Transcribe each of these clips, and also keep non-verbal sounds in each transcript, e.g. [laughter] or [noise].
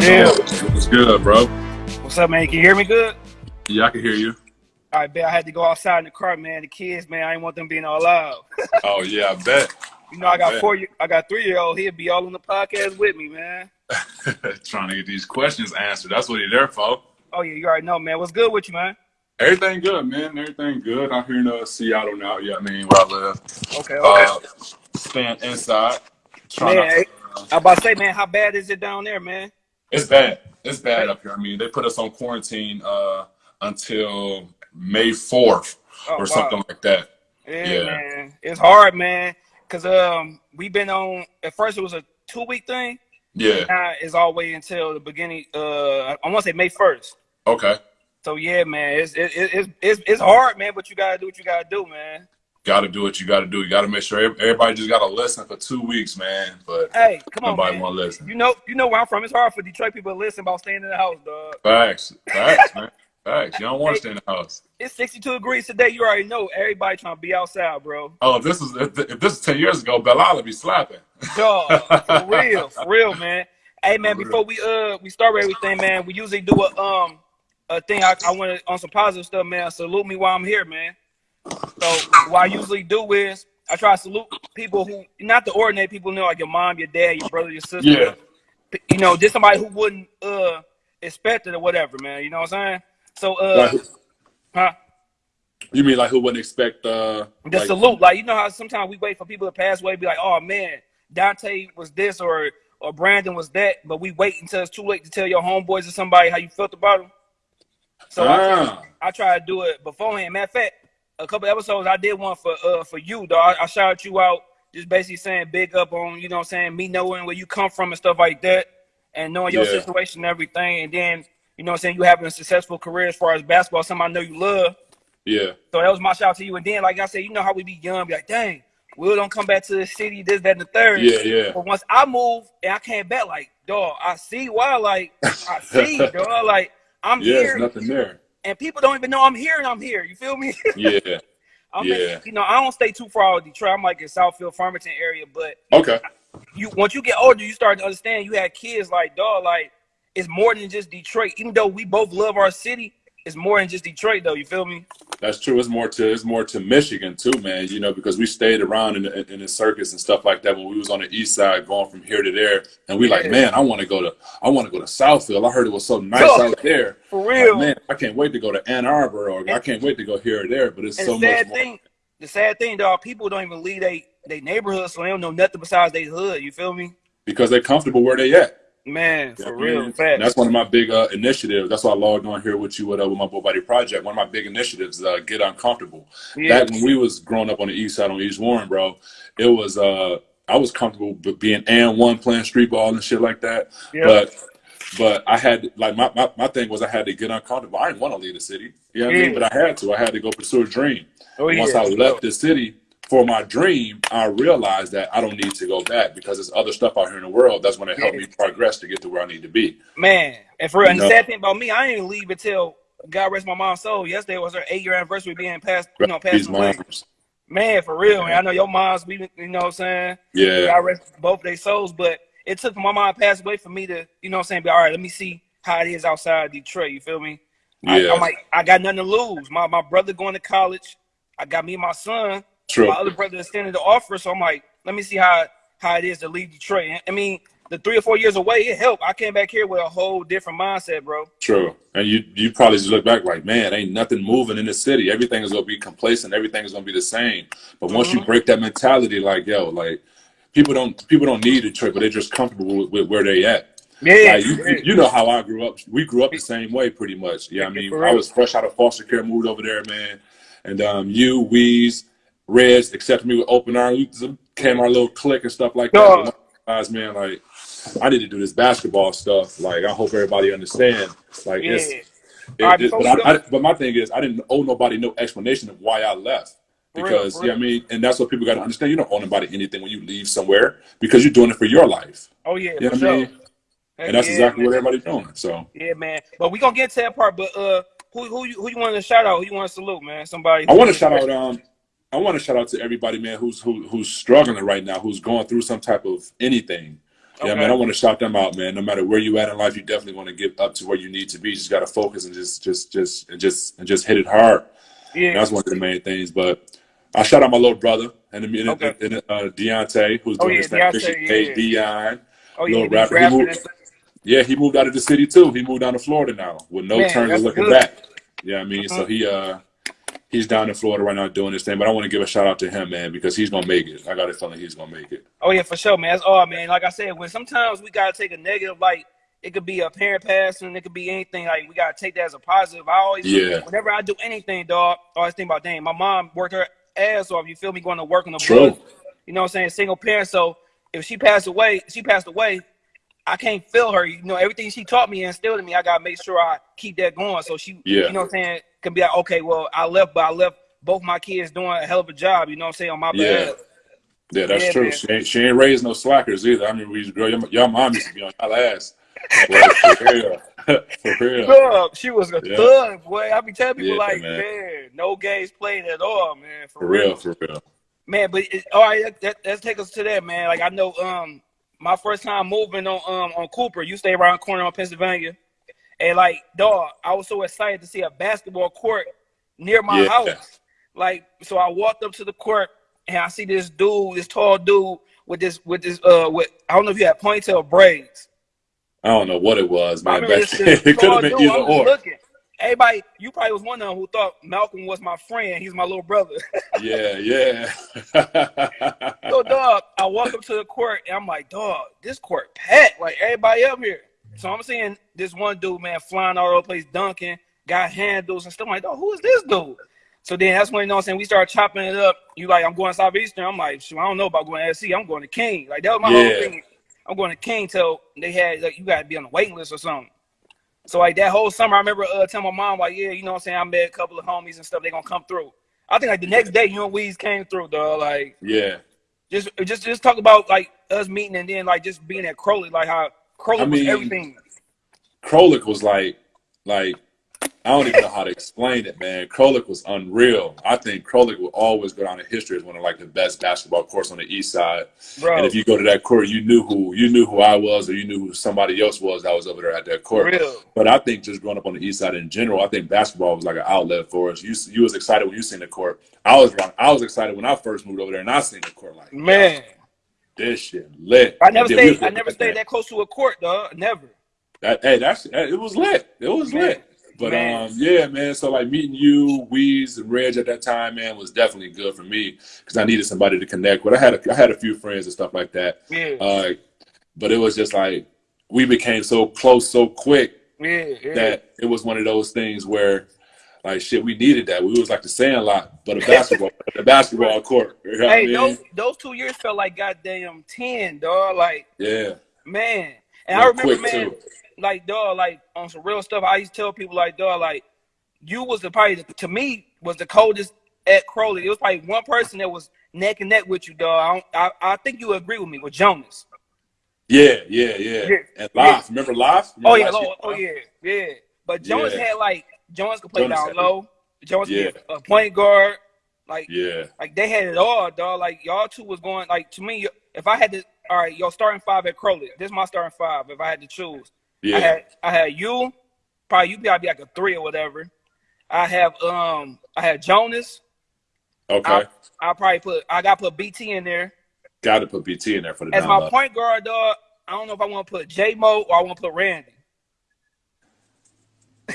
Yeah. What's good, bro? What's up, man? Can you hear me good? Yeah, I can hear you. All right, bet I had to go outside in the car, man. The kids, man, I didn't want them being all loud. [laughs] Oh yeah, I bet. You know, I got bet. four, I got three year old. He'll be all on the podcast with me, man. [laughs] Trying to get these questions answered. That's what he's there for. Oh yeah, you already know, man. What's good with you, man? Everything good, man. Everything good. out here in uh, Seattle now. Yeah, I mean where I live. Okay, okay. Uh, staying inside. Trying Man, to, uh, I about to say, man, how bad is it down there, man? It's bad. It's bad up here. I mean, they put us on quarantine uh, until May fourth Oh, or wow. something like that. Yeah, Yeah. man. It's hard, man. Cause um, we've been on. At first, it was a two week thing. Yeah. Now it's all the way until the beginning. Uh, I want to say May first. Okay. So yeah, man, it's it, it, it's it's it's hard, man. But you gotta do what you gotta do, man. Got to do what you got to do. You got to make sure everybody just got to listen for two weeks, man. But Hey, come on, nobody man. want to listen. You know, you know where I'm from. It's hard for Detroit people to listen about staying in the house, dog. Facts, facts, [laughs] man. Facts. You don't want to stay in the house. It's 62 degrees today. You already know everybody trying to be outside, bro. Oh, if this is if, if this is ten years ago, Belle Isle would be slapping. Dog, for [laughs] real, for real, man. Hey, man, For real. before we uh we start everything, man, we usually do a um a thing. I, I want to on some positive stuff, man. Salute me while I'm here, man. So what I usually do is I try to salute people who not the ordinary people, you know, like your mom, your dad, your brother, your sister. Yeah. You know, just somebody who wouldn't uh expect it or whatever, man. You know what I'm saying? So uh, Like, huh? you mean like who wouldn't expect? uh The like, salute, like you know how sometimes we wait for people to pass away, be like, oh man, Dante was this or or Brandon was that, but we wait until it's too late to tell your homeboys or somebody how you felt about them. So I, try, Ah, I try to do it beforehand. Matter of fact, a couple episodes I did one for uh for you, dog. I, I shouted you out, just basically saying big up on you know what I'm saying me knowing where you come from and stuff like that, and knowing your Yeah. situation and everything, and then you know what I'm saying you having a successful career as far as basketball, something I know you love. yeah, So that was my shout out to you. And then, like I said, you know how we be young, be like, dang, we Will don't come back to the city, this, that, and the third. yeah, yeah. But once I move and I came back, like, dog, I see why, like, I see, [laughs] dog, like, I'm Yeah, here, there's nothing there. And people don't even know I'm here, and I'm here. You feel me? [laughs] Yeah. I'm Yeah. in, you know, I don't stay too far out of Detroit. I'm like in Southfield, Farmington area. But Okay. you, once you get older, you start to understand. You had kids, like, dog, like, it's more than just Detroit. Even though we both love our city, it's more than just Detroit, though. You feel me? That's true. It's more to it's more to Michigan too, man. You know, because we stayed around in the, in the circus and stuff like that when we was on the east side, going from here to there, and we like, man, I want to go to I want to go to Southfield. I heard it was so nice out there. [laughs] For Like, real. man, I can't wait to go to Ann Arbor, or I can't wait to go here or there. But it's And so the much sad more. thing, the sad thing, dog, people don't even leave they they neighborhood, so they don't know nothing besides their hood. You feel me? because they're comfortable where they at. Man, for real, that's one of my big uh, initiatives. That's why I logged on here with you with, uh, with my Boy Body Project. One of my big initiatives is uh, get uncomfortable. Yeah. Back when we was growing up on the east side on East Warren, bro, it was uh, I was comfortable being and one playing street ball and shit like that. Yeah. But but I had like my, my, my thing was I had to get uncomfortable. I didn't want to leave the city. You know what I mean? Yeah. But I had to. I had to go pursue a dream. oh, yeah. Once I left the city for my dream, I realized that I don't need to go back because there's other stuff out here in the world that's going to help me progress to get to where I need to be. Man, and for real, and the sad thing about me, I didn't leave until God rest my mom's soul. Yesterday was her eight year anniversary being passed, you know, passed away. Man, for real, man. I know your mom's, we, you know what I'm saying? Yeah. God rest both their souls, but it took my mom to pass away for me to, you know what I'm saying, be all right, let me see how it is outside Detroit. You feel me? I, Yeah. I'm like, I got nothing to lose. My my brother going to college. I got me and my son. True. My other brother extended the offer, so I'm like, let me see how how it is to leave Detroit. I mean, the three or four years away, it helped. I came back here with a whole different mindset, bro. True. And you you probably just look back like, man, ain't nothing moving in the city. Everything is gonna be complacent. Everything is gonna be the same. But once you Mhm. break that mentality, like yo, like people don't people don't need Detroit, but they're just comfortable with, with where they at. Yeah, Like, you, you know how I grew up. We grew up the same way, pretty much. Yeah, I mean, I was fresh out of foster care, moved over there, man. And um, you, Weeze, Reds accepted me with open arms. We came our little clique and stuff like that. Dog. Guys, man, like I need to do this basketball stuff. Like I hope everybody understand. Like yeah. it's, it, right, it- but I, I, but my thing is, I didn't owe nobody no explanation of why I left. Real, Because for yeah, I mean, and that's what people got to understand. You don't owe nobody anything when you leave somewhere because you're doing it for your life. Oh yeah, You know what I mean? Heck And that's yeah, exactly man. what everybody's doing. So. Yeah, man. But we gonna get to that part. But uh, who who you, who you want to shout out? Who you want to salute, man? Somebody. I want to shout out. Um, I want to shout out to everybody, man, who's who, who's struggling right now, who's going through some type of anything. Yeah, man, I want to shout them out, man. No matter where you at in life, you definitely want to get up to where you need to be. You just got to focus and just, just, just, and just, and just hit it hard. And Yeah. that's one of the main things. But I shout out my little brother and, and, Okay. and, uh, Deontay, who's Oh, doing yeah, his thing. Deontay, Christian yeah. Dion. Oh yeah, little he rapper. He moved- Yeah, he moved out of the city too. He moved down to Florida now with no Man, turns looking good. back. Yeah, I mean, so Mhm. he uh he's down in Florida right now doing his thing. But I want to give a shout out to him, man, because he's gonna make it. I got a feeling he's gonna make it. Oh yeah, for sure, man. That's all, man. Like I said, when sometimes we gotta take a negative, like it could be a parent passing, it could be anything. Like we gotta take that as a positive. I always, Yeah. whenever I do anything, dog, I always think about, dang, my mom worked her ass off. You feel me? Going to work on the True. You know what I'm saying? Single parent. So if she passed away, she passed away. I can't feel her. You know, everything she taught me and instilled in me, I gotta make sure I keep that going. So she, Yeah. you know what I'm saying, can be like, okay, well, I left, but I left both my kids doing a hell of a job. You know what I'm saying on my Yeah. behalf. Yeah, that's Yeah, true. man. She ain't she ain't raised no slackers either. I mean, we girl, your, your mom used to be on y'all ass. Like, [laughs] [laughs] for real, for real. Thug. She was a Yeah. thug, boy. I be telling people Yeah, like, man. man. no games played at all, man. For, For real, for real. man. But it, all right, that, that, let's take us to that, man. Like I know, um, my first time moving on um on Cooper, you stay around the corner on Pennsylvania, and like, dog, I was so excited to see a basketball court near my Yeah. house. Like, so I walked up to the court and I see this dude, this tall dude with this with this uh with I don't know if you had ponytail braids. I don't know what it was, man. remember Back this, this [laughs] it could have been dude, either or. looking. Everybody, you probably was one of them who thought Malcolm was my friend. He's my little brother. Yeah, [laughs] yeah. so, dog, I walk up to the court and I'm like, dog, this court packed. Like everybody up here. So I'm seeing this one dude, man, flying all over the place, dunking, got handles and stuff. I'm like, dog, who is this dude? So then that's when you know what I'm saying we start chopping it up. You like, I'm going southeastern. I'm like, shoot, I don't know about going to SC. I'm going to King. Like that was my Yeah. whole thing. I'm going to King till they had like you gotta be on the waiting list or something. So like that whole summer, I remember uh, telling my mom like, yeah, you know what I'm saying. I met a couple of homies and stuff. They gonna come through. I think like the next day, you and Weez came through, dog. Like yeah. just just just talk about like us meeting and then like just being at Crowley, like how Crowley I was mean, everything. Krolik was like, like, I don't even know how to explain it, man. Krolik was unreal. I think Krolik will always go down in history as one of like the best basketball courts on the east side. Bro, And if you go to that court, you knew who you knew who I was, or you knew who somebody else was that was over there at that court. real. But I think just growing up on the east side in general, I think basketball was like an outlet for us. You you was excited when you seen the court. I was wrong. I was excited when I first moved over there and I seen the court. Like Man, this shit lit. I never And then we stayed. I never stayed that close to a court, dog. Never. That, hey, that's it was lit. It was Man. lit. But Man. um, yeah, man. So like meeting you, Weez, and Reg at that time, man, was definitely good for me because I needed somebody to connect with. I had a, I had a few friends and stuff like that. Yeah, Uh, but it was just like we became so close so quick yeah, yeah. that it was one of those things where like shit, we needed that. We was like the Sandlot, but a basketball, the basketball [laughs] court. You know what I hey, mean? those those two years felt like goddamn ten, dog. Like yeah, man, and I remember, man, too. like dog, like on some real stuff. I used to tell people like dog, like you was the probably to me was the coldest at Crowley. It was probably one person that was neck and neck with you, dog. I, don't, I, I think you agree with me with Jonas. yeah, yeah, yeah. Yeah. And remember live? Oh yeah, last oh, oh yeah, yeah. But Jonas Yeah. had like Jonas could play Jonas down low. Jonas Yeah. could be a point guard. Like Yeah, like they had it all, dog. Like y'all two was going like to me. If I had to, all right, your starting five at Crowley. This is my starting five. If I had to choose, yeah. I had I had you, probably you probably be like a three or whatever. I have um I had Jonas. okay. I probably put I got to put BT in there Got to put BT in there for the as my point guard, dog. I don't know if I want to put J Mo or I want to put Randy. [laughs]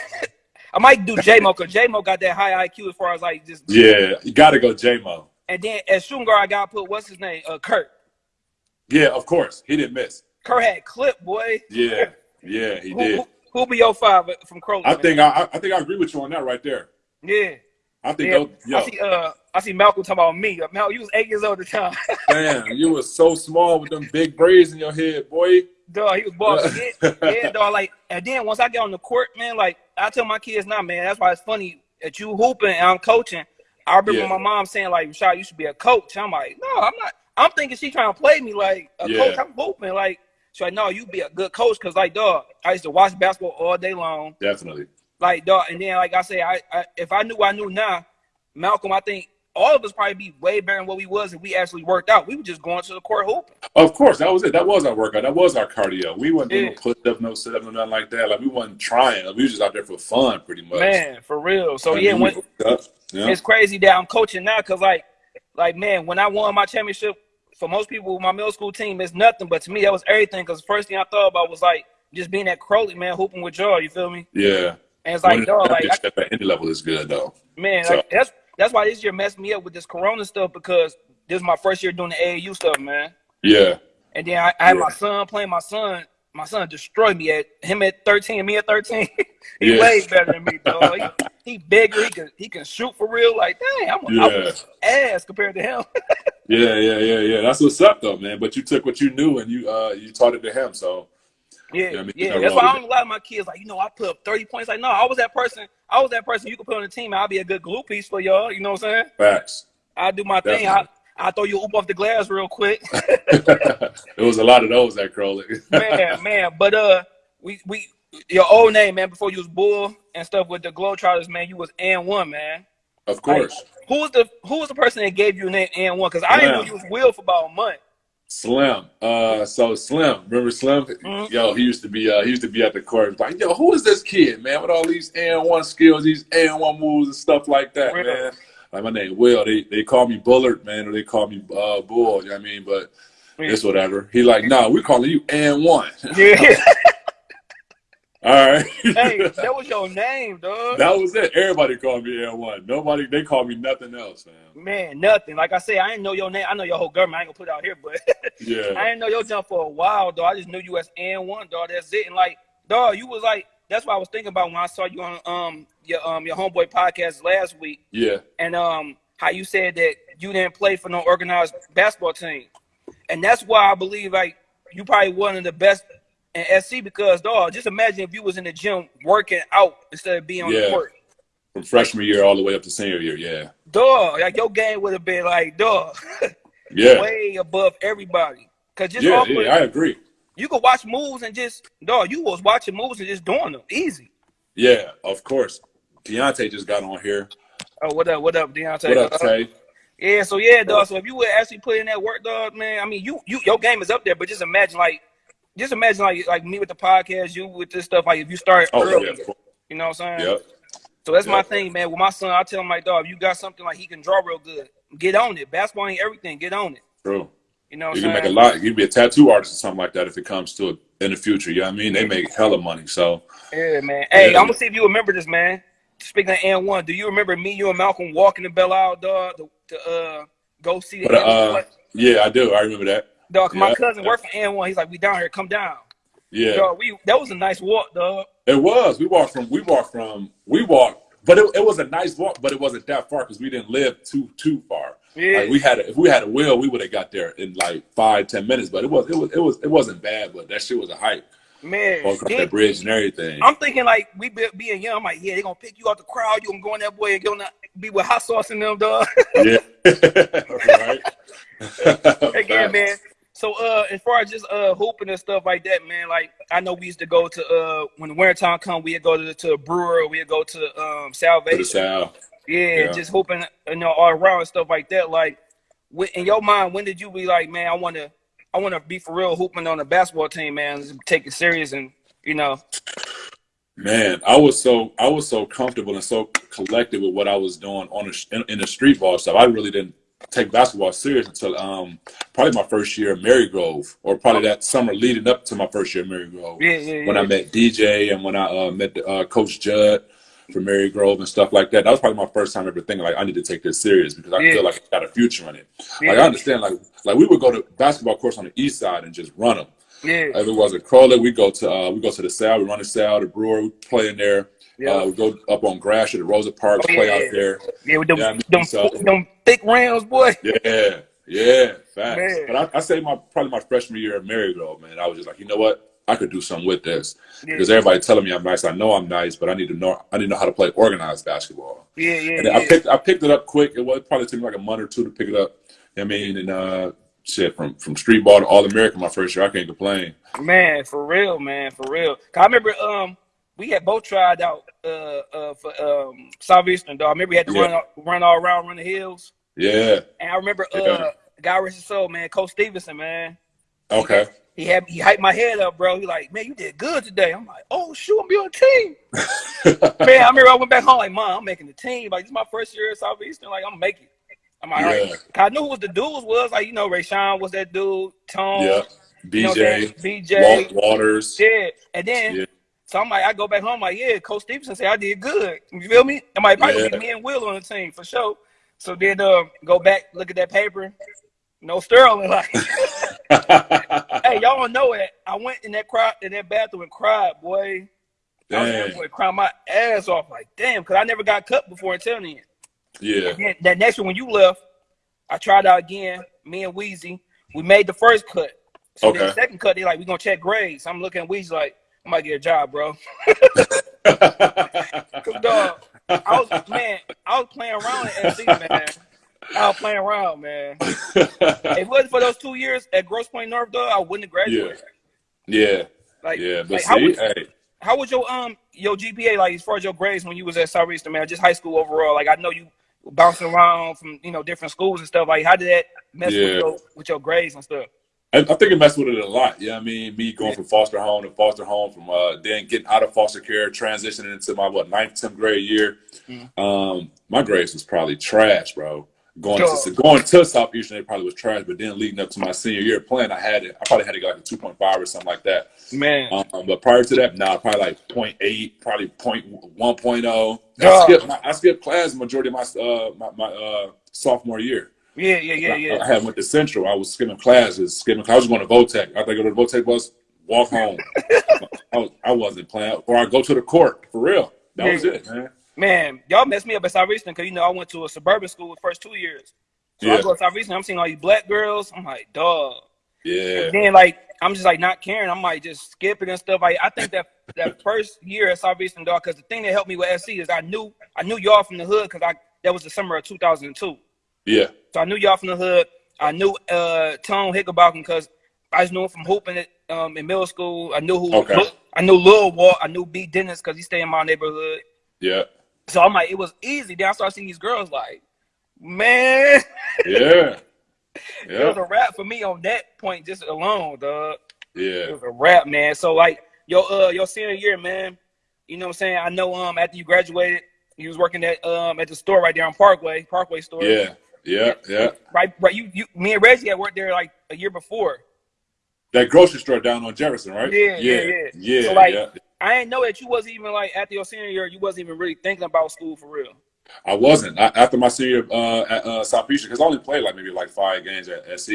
I might do J Mo because J Mo got that high IQ as far as like just. Yeah, you got to go J-Mo. And then as shooting guard, I got put what's his name, uh, Kurt. Yeah, of course. He didn't miss. Kurt had clip, boy. Yeah, yeah, he Who, did. who, who be your five from Crowley? I man? think I, I think I agree with you on that right there. Yeah. I think Yeah, those, yo, I see. Uh, I see Malcolm talking about me. Mal, you was eight years old at the time. [laughs] damn, you was so small with them big braids in your head, boy. dog, he was. [laughs] Yeah, yeah, dog. Like, and then once I get on the court, man, like I tell my kids now, man. That's why it's funny that you hooping and I'm coaching. I remember Yeah. my mom saying like, "Rashad, you should be a coach." I'm like, "No, I'm not." I'm thinking she trying to play me like a Yeah. coach. I'm hooping like. She's like, "No, you be a good coach." Cause like, dog, I used to watch basketball all day long. Definitely. Like, dog, and then like I say, I, I if I knew I knew now, Malcolm, I think all of us probably be way better than what we was if we actually worked out. We were just going to the court hooping. Of course, that was it. That was our workout. That was our cardio. We weren't doing Yeah. no push up, no sit up, no nothing like that. Like we wasn't trying. Like, we was just out there for fun, pretty much. Man, for real. So yeah, when, yeah. it's crazy that I'm coaching now because like like man, when I won my championship, for most people, my middle school team is nothing, but to me that was everything. Because the first thing I thought about was like just being at Crowley, man, hooping with y'all. You feel me? yeah. And it's like, dog, like I, at any level is good though. man, So- like, that's that's why this year messed me up with this Corona stuff because this is my first year doing the AAU stuff, man. Yeah. And then I, I had Yeah. my son playing. My son, my son destroyed me at him at 13, me at 13. [laughs] he Yeah. way better than me, dog. He, he bigger. He can he can shoot for real. Like, dang, I'm, Yeah. I'm ass compared to him. [laughs] Yeah, yeah, yeah, yeah. That's what's up though, man. But you took what you knew and you uh you taught it to him. So Yeah, Yeah, yeah. I mean, you're That's why I don't a lot of my kids like, you know, I put up 30 points. Like, no, I was that person. I was that person you could put on the team. I'll be a good glue piece for y'all. You know what I'm saying? facts. I do my thing. I I throw you oop off the glass real quick. [laughs] [laughs] there was a lot of those at Crowley. man, [laughs] man. But uh, we we your old name, man. Before you was Bull and stuff with the Globetrotters, man. You was N one, man. of course. Who was the Who was the person that gave you the name N one? Because I didn't know you was Will for about a month. Slim. Uh so Slim. Remember Slim? Mhm. Yo, he used to be uh he used to be at the court like, yo, who is this kid, man, with all these and one skills, these and one moves and stuff like that, Will. man. Like my name Will. They they call me Bullard, man, or they call me uh Bull, you know what I mean? But it's whatever. He like, nah, we calling you and one. Yeah. [laughs] [laughs] All right. hey, [laughs] that was your name, dog. That was it. Everybody called me N one. Nobody they called me nothing else, man. Man, nothing. Like I said, I didn't know your name. I know your whole government. I ain't gonna put it out here, but [laughs] Yeah. I didn't know your jump for a while, dog. I just knew you as N one, dog. That's it. And like, dog, you was like, that's what I was thinking about when I saw you on um your um your homeboy podcast last week. Yeah. and um how you said that you didn't play for no organized basketball team, and that's why I believe like you probably one of the best in SC because dog, just imagine if you was in the gym working out instead of being on the court. From freshman year all the way up to senior year, yeah. Dog, like your game would have been like dog, [laughs] Yeah. way above everybody. Cause just Yeah, yeah, I agree. you could watch moves and just dog, you was watching moves and just doing them easy. Yeah, of course. Deontay just got on here. Oh, what up, what up, Deontay? What up, Uh, Tay? Yeah, so yeah, dog. So if you would actually put in that work, dog, man, I mean, you you your game is up there, but just imagine like, just imagine like like me with the podcast, you with this stuff. Like if you start Oh, early, yeah. you know what I'm saying? Yep. So that's my thing, man. With my son, I tell him like, dog, if you got something like he can draw real good, get on it. Basketball ain't everything. Get on it. True. You know what You can make a lot. You can be a tattoo artist or something like that if it comes to it in the future. You know what I mean? They make hella money. So Yeah, man. Hey, Yeah. I'm gonna see if you remember this, man. Speaking of N one, do you remember me, you, and Malcolm walking to Belle Isle, dog, to, to uh go see the but N1 uh yeah, I do. I remember that. Dog? 'cause My yeah. cousin worked for N one. He's like, we down here, come down. Yeah. Dog, we that was a nice walk, dog. It was. We walked from we walked from we walked but it, it was a nice walk, but it wasn't that far because we didn't live too too far. Yeah. Like we had a, if we had a wheel, we would have got there in like five, ten minutes. But it was it was it was it wasn't bad, but that shit was a hike. Man, that bridge and everything. I'm thinking like we be, being young. I'm like, yeah, they gonna pick you out the crowd. You gonna go in that boy and gonna be with hot sauce in them, dog. yeah. [laughs] right. [laughs] Again, [laughs] man. So uh, as far as just uh hooping and stuff like that, man. Like I know we used to go to uh when the winter time come, we'd go to to a brewer, we'd go to um To Salvation. south. Yeah, Yeah. just hooping, you know, all around and stuff like that. Like, in your mind, when did you be like, man, I want to, I want to be for real hooping on the basketball team, man, just take it serious and you know, Man, I was so I was so comfortable and so collected with what I was doing on the, in, in the street ball stuff. I really didn't take basketball serious until um probably my first year at Marygrove, or probably that summer leading up to my first year at Marygrove. yeah, yeah, When. I met DJ and when I uh, met uh, Coach Judd from Marygrove and stuff like that, that was probably my first time ever thinking like I need to take this serious because I Yeah. feel like I got a future in it. yeah, Like I understand, like like we would go to basketball courts on the east side and just run them. yeah, If it was a Crowley, we go to uh, we go to the South, we run the South, the Brewer, we play in there. Yeah. Uh, we go up on Gratiot, the Rosa Parks, Oh, play out there. yeah, with them, yeah, I mean, them, so- them thick rounds, boy. [laughs] Yeah, yeah, facts. Man. But I, I say my probably my freshman year at Marygrove, man, I was just like, you know what, I could do something with this Yeah, because everybody telling me I'm nice. I know I'm nice, but I need to know I need to know how to play organized basketball. yeah, yeah, And I picked I picked it up quick. It was probably took me like a month or two to pick it up. I mean, and uh, shit from from street ball to all American my first year, I can't complain. Man, for real, man, for real. I remember um we had both tried out uh uh for um Southeastern dog. I remember we had to Yeah. run run all around, run the hills. Yeah. And I remember, Yeah. uh, God rest his soul, man, Coach Stevenson, man. Okay. He had he hyped my head up, bro. He like, man, you did good today. I'm like, oh shoot, I'm be on the team. [laughs] man, I remember I went back home like, mom, I'm making the team. Like this is my first year at Southeastern. Like I'm making. I'm like, all right. Yeah. 'Cause I knew who the dudes was. Like you know, Ray Sean was that dude. Tone. yeah. You know what I'm saying? BJ, BJ. Walt Waters. Yeah. And then Yeah. So I'm like, I go back home like, yeah, Coach Stevenson said I did good. You feel me? I might probably Yeah. me and Will on the team for sure. So then uh, go back, look at that paper. No Sterling. [laughs] Like, hey, y'all don't know it. I went in that cry in that bathroom and cried, boy. I was Dang. crying my ass off. Like, damn, because I never got cut before until then. Yeah. Then that next year when you left, I tried out again. Me and Wheezy, we made the first cut. So then Okay. the second cut, they like, we gonna check grades. I'm looking at Weezy like, I might get a job, bro. [laughs] Cause dog, I was man, I was playing around at SC, man. I was playing around, man. [laughs] If it wasn't for those two years at Grosse Pointe North, though, I wouldn't have graduated. yeah. Like, Yeah. But like how, was, hey, how was your um your GPA like as far as your grades when you was at Southeastern, man? Just high school overall. Like I know you bouncing around from you know different schools and stuff. Like how did that mess with your with your grades and stuff? I, I think it messed with it a lot. Yeah, I mean, me going from foster home to foster home, from uh, then getting out of foster care, transitioning into my what ninth, tenth grade year. Mhm. Um, my grades was probably trash, bro. Going Dog. to going to Southeastern, it probably was trash. But then leading up to my senior year playing, I had it. I probably had to go like a two point five or something like that. Man, Um, but prior to that, nah, probably like 0.8, probably 0.1.0. I skipped, I skipped class majority of my uh, my, my uh, sophomore year. Yeah, yeah, yeah, I, yeah. I had went to Central. I was skipping classes, skipping. I was going to Votech. I go to the Votech bus, walk home. [laughs] I, was, I wasn't playing, or I go to the court for real. That was it, man. Man, y'all messed me up at Southeastern because you know I went to a suburban school the first two years. So I Yeah. go to Southeastern, I'm seeing all these black girls. I'm like, dog. Yeah, And then like I'm just like not caring. I'm like just skipping and stuff. Like I think that that [laughs] first year at Southeastern dog, because the thing that helped me with SC is I knew I knew y'all from the hood because I that was the summer of 2002. Yeah, So I knew y'all from the hood. I knew uh Tone Hickenbotham because I just knew him from hooping it um in middle school. I knew who Okay. I knew Lil Walt. I knew B Dennis because he stayed in my neighborhood. yeah, So I'm like, it was easy. Then I started seeing these girls like, man, [laughs] yeah, it was a wrap for me on that point just alone, dog. Yeah. It yeah, was a wrap, man. So like your uh your senior year, man. You know what I'm saying? I know um after you graduated, you was working at um at the store right there on Parkway, Parkway store. yeah, yeah, yeah. Right, right. You you me and Reggie had worked there like a year before. That grocery store down on Jefferson, right? Yeah, yeah, yeah, yeah. So, like- yeah. I didn't know that you wasn't even like after your senior year, you wasn't even really thinking about school for real. I wasn't I, after my senior uh, at uh, Southeastern because I only played like maybe like five games at SC.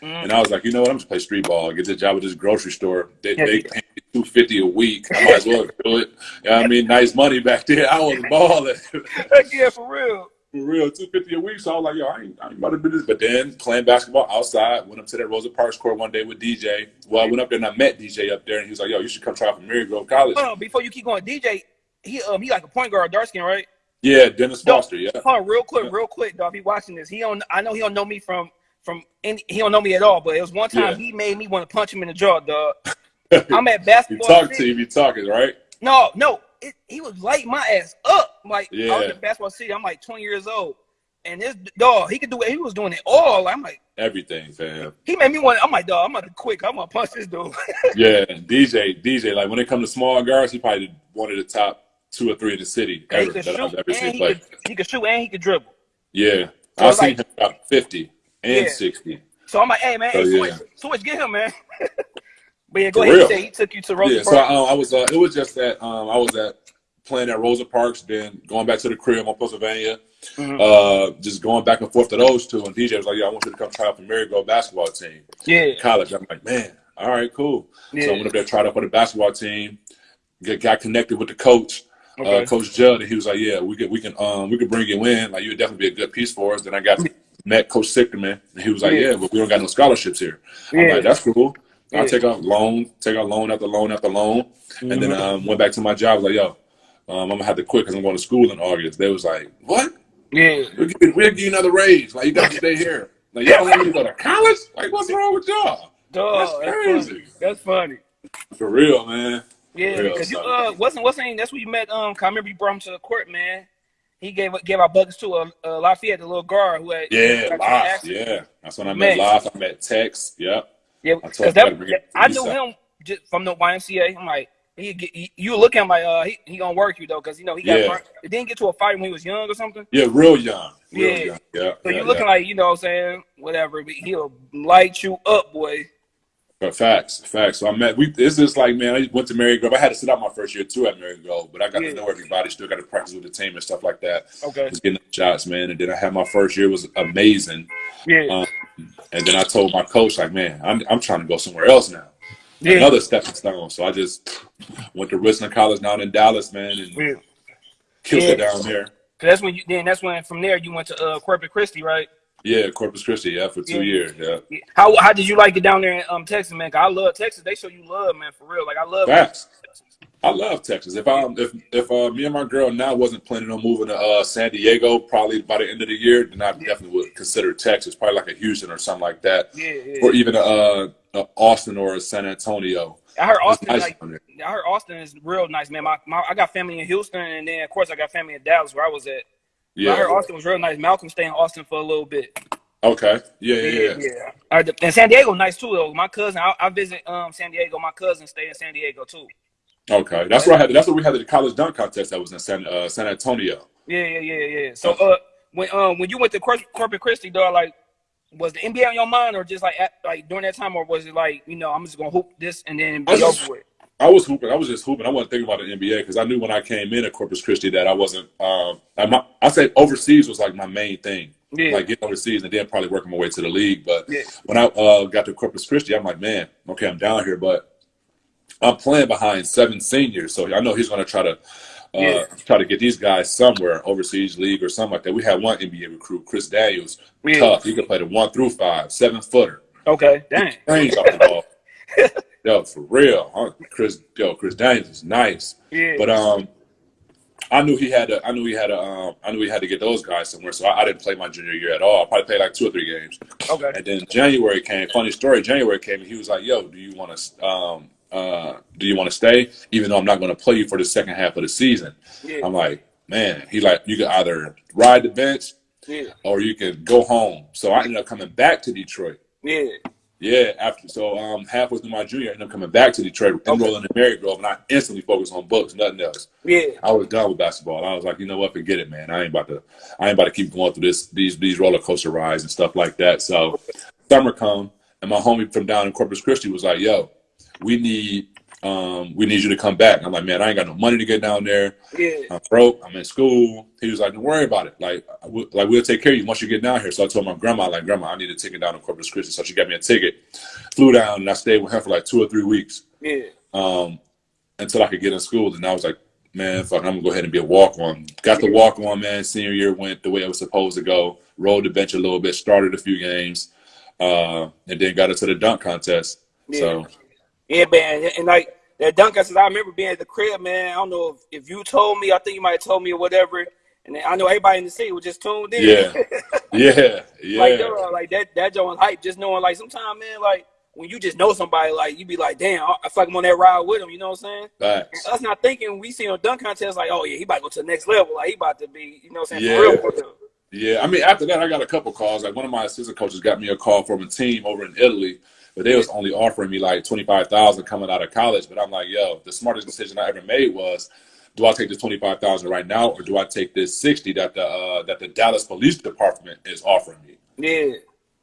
Mm. And I was like, you know what? I'm just play street ball. Get the job at this grocery store. They, Yeah. they pay me two fifty a week. I might as well do it. You know I mean, nice money back then. I was balling [laughs] yeah, for real. For real. Two fifty a week. So I was like, yo, I ain't, I ain't about to do this. But then playing basketball outside, went up to that Rosa Parks court one day with DJ. Well, I went up there and I met DJ up there, and he was like, yo, you should come try out for Marygrove College. Hold on, before you keep going, DJ, he um he like a point guard, dark skin, right? Yeah, Dennis. Foster. Yeah, Hold on, real quick, real quick, dog. He watching this, he don't. I know he don't know me from from any. He don't know me at all. But it was one time Yeah. he made me want to punch him in the jaw, dog. [laughs] I'm at basketball. talked to City. you. He talking right. No, no, it, he was lighting my ass up. Like I was in basketball city. I'm like 20 years old, and this dog, he could do it. He was doing it all. I'm like, Everything, fam. he made me want. I'm like, dog, I'm about to quick. I'm gonna punch this dude. [laughs] Yeah, DJ, DJ, like when it comes to small guards, he probably one of the top two or three in the city And he could that I've shoot, ever and seen he play. could, he could shoot, and he could dribble. Yeah, So I've seen like- him about fifty and Yeah. sixty. So I'm like, hey man, hey, Oh, switch, yeah. switch, get him, man. [laughs] but yeah, go For ahead. real. He he took you to Rosa Yeah, so Parks. I, I was. Uh, it was just that um, I was at playing at Rosa Parks, then going back to the crib on Pennsylvania, Mhm. uh, just going back and forth to those two. And DJ was like, "Yeah, I want you to come try out for Marygrove basketball team, yeah, college." I'm like, "Man, all right, cool." yeah. So I went up there, tried out for the basketball team, get, got connected with the coach. okay. uh, Coach Judd, and he was like, "Yeah, we could, we can, um, we could bring you in. Like, you would definitely be a good piece for us." Then I got met Coach Sichterman, and he was like, Yeah. "Yeah, but we don't got no scholarships here." I'm Yeah. like, "That's cool." I take out loan, take out loan after loan after loan, and then um, went back to my job. Like, yo, um, I'm gonna have to quit because I'm going to school in August. They was like, "What? yeah, We'll give, you- we'll give you another raise. Like, you got to stay here. Like, y'all don't want me to go to college? Like, what's wrong with y'all? That's that's, crazy. funny. That's funny. For real, man. Yeah, because you uh wasn't what's saying that's where you met um. I remember you brought him to the court, man. he gave gave our buckets to a, a Lafayette, the little guard who had yeah, Laf, yeah. That's when I met Laf. I met Tex. Yep. Yeah, because that, I knew him just from the YMCA. I'm like, he, he you look at him like uh he, he gonna work you though because you know he got yeah. it didn't get to a fight when he was young or something. Yeah, real young. Real yeah. Young. Yeah. So yeah, you looking yeah. like you know what I'm saying whatever, he'll light you up, boy. But facts, facts. So I met. We this is like man. I went to Marygrove. I had to sit out my first year too at Marygrove, but I got yeah. to know everybody. Still got to practice with the team and stuff like that. Okay. Just getting shots, man. And then I had my first year was amazing. Yeah. Um, and then I told my coach like, man, I'm I'm trying to go somewhere else now. Yeah. Another stepping stone. So I just went to Richland College down in Dallas, man, and yeah. killed yeah. it down there. That's when you then. That's when from there you went to uh, Corpus Christi, right? Yeah, Corpus Christi. Yeah, for two yeah. years. Yeah. How how did you like it down there in um Texas, man? I love Texas. They show you love, man, for real. Like I love Facts. I love Texas. If I if if uh, me and my girl now wasn't planning on moving to uh, San Diego, probably by the end of the year, then I definitely would consider Texas, probably like a Houston or something like that, yeah, yeah. or even a, a, a, Austin or a San Antonio. I heard Austin. Nice like, I heard Austin is real nice, man. My, my I got family in Houston, and then of course I got family in Dallas, where I was at. Yeah, I heard Austin was real nice. Malcolm stayed in Austin for a little bit. Okay. Yeah, yeah, yeah. yeah. Right, and San Diego nice too though. My cousin, I, I visit um San Diego. My cousin stay in San Diego too. Okay, that's where I had. That's where we had the college dunk contest. That was in San uh, San Antonio. Yeah, yeah, yeah, yeah. So uh, when um when you went to Corpus Christi, though, like was the NBA on your mind, or just like at, like during that time, or was it like you know I'm just gonna hoop this and then be over with? I was hooping. I was just hooping. I wasn't thinking about the NBA because I knew when I came in at Corpus Christi that I wasn't. Um, I, I say overseas was like my main thing. Yeah. Like getting overseas and then probably working my way to the league. But yeah. when I uh, got to Corpus Christi, I'm like, man, okay, I'm down here, but I'm playing behind seven seniors, so I know he's going to try to uh, yeah. try to get these guys somewhere overseas league or something like that. We had one NBA recruit, Chris Daniels, yeah. tough. He could play the one through five, seven footer. Okay, dang. Range off the ball. [laughs] yo, for real, huh? Chris. Yo, Chris Daniels is nice. Yeah. But um, I knew he had to. I knew he had to. Um, I knew he had to get those guys somewhere. So I, I, didn't play my junior year at all. I probably played like two or three games. Okay. And then January came. Funny story. January came and he was like, "Yo, do you want to? Um, uh, do you want to stay? Even though I'm not going to play you for the second half of the season." Yeah. I'm like, man. He like, you can either ride the bench, yeah. or you can go home. So I ended up coming back to Detroit. Yeah. Yeah, after so um halfway through my junior, I ended up coming back to Detroit, enrolling okay. in Marygrove, and I instantly focused on books, nothing else. Yeah, I was done with basketball. I was like, you know what, forget it, man. I ain't about to, I ain't about to keep going through this these these roller coaster rides and stuff like that. So summer come, and my homie from down in Corpus Christi was like, yo, we need um, we need you to come back. I'm like, man, I ain't got no money to get down there. Yeah. I'm broke. I'm in school. He was like, don't worry about it. Like, like we'll take care of you once you get down here. So I told my grandma, like, grandma, I need a ticket down to Corpus Christi. So she got me a ticket. Flew down and I stayed with her for like two or three weeks. Yeah. Um, until I could get in school. And I was like, man, fuck, I'm gonna go ahead and be a walk on. Got the walk on, man. Senior year went the way it was supposed to go. Rolled the bench a little bit, started a few games, uh, and then got into the dunk contest. Yeah. So, yeah, man, and like that dunk contest, I remember being at the crib, man. I don't know if, if you told me, I think you might have told me or whatever. And I know everybody in the city was just tuned in. Yeah, yeah, [laughs] yeah. like, like that, that joint hype. Just knowing, like, sometimes, man, like when you just know somebody, like you be like, damn, I feel like I'm on that ride with him. You know what I'm saying? Facts. Us not thinking we see on dunk contest, like, oh yeah, he about to go to the next level. Like he about to be, you know what I'm saying? Yeah. For real, Yeah, I mean, after that, I got a couple calls. Like one of my assistant coaches got me a call from a team over in Italy but they was only offering me like twenty five thousand coming out of college. But I'm like, yo, the smartest decision I ever made was, do I take this twenty five thousand right now, or do I take this sixty that the uh, that the Dallas Police Department is offering me? Yeah.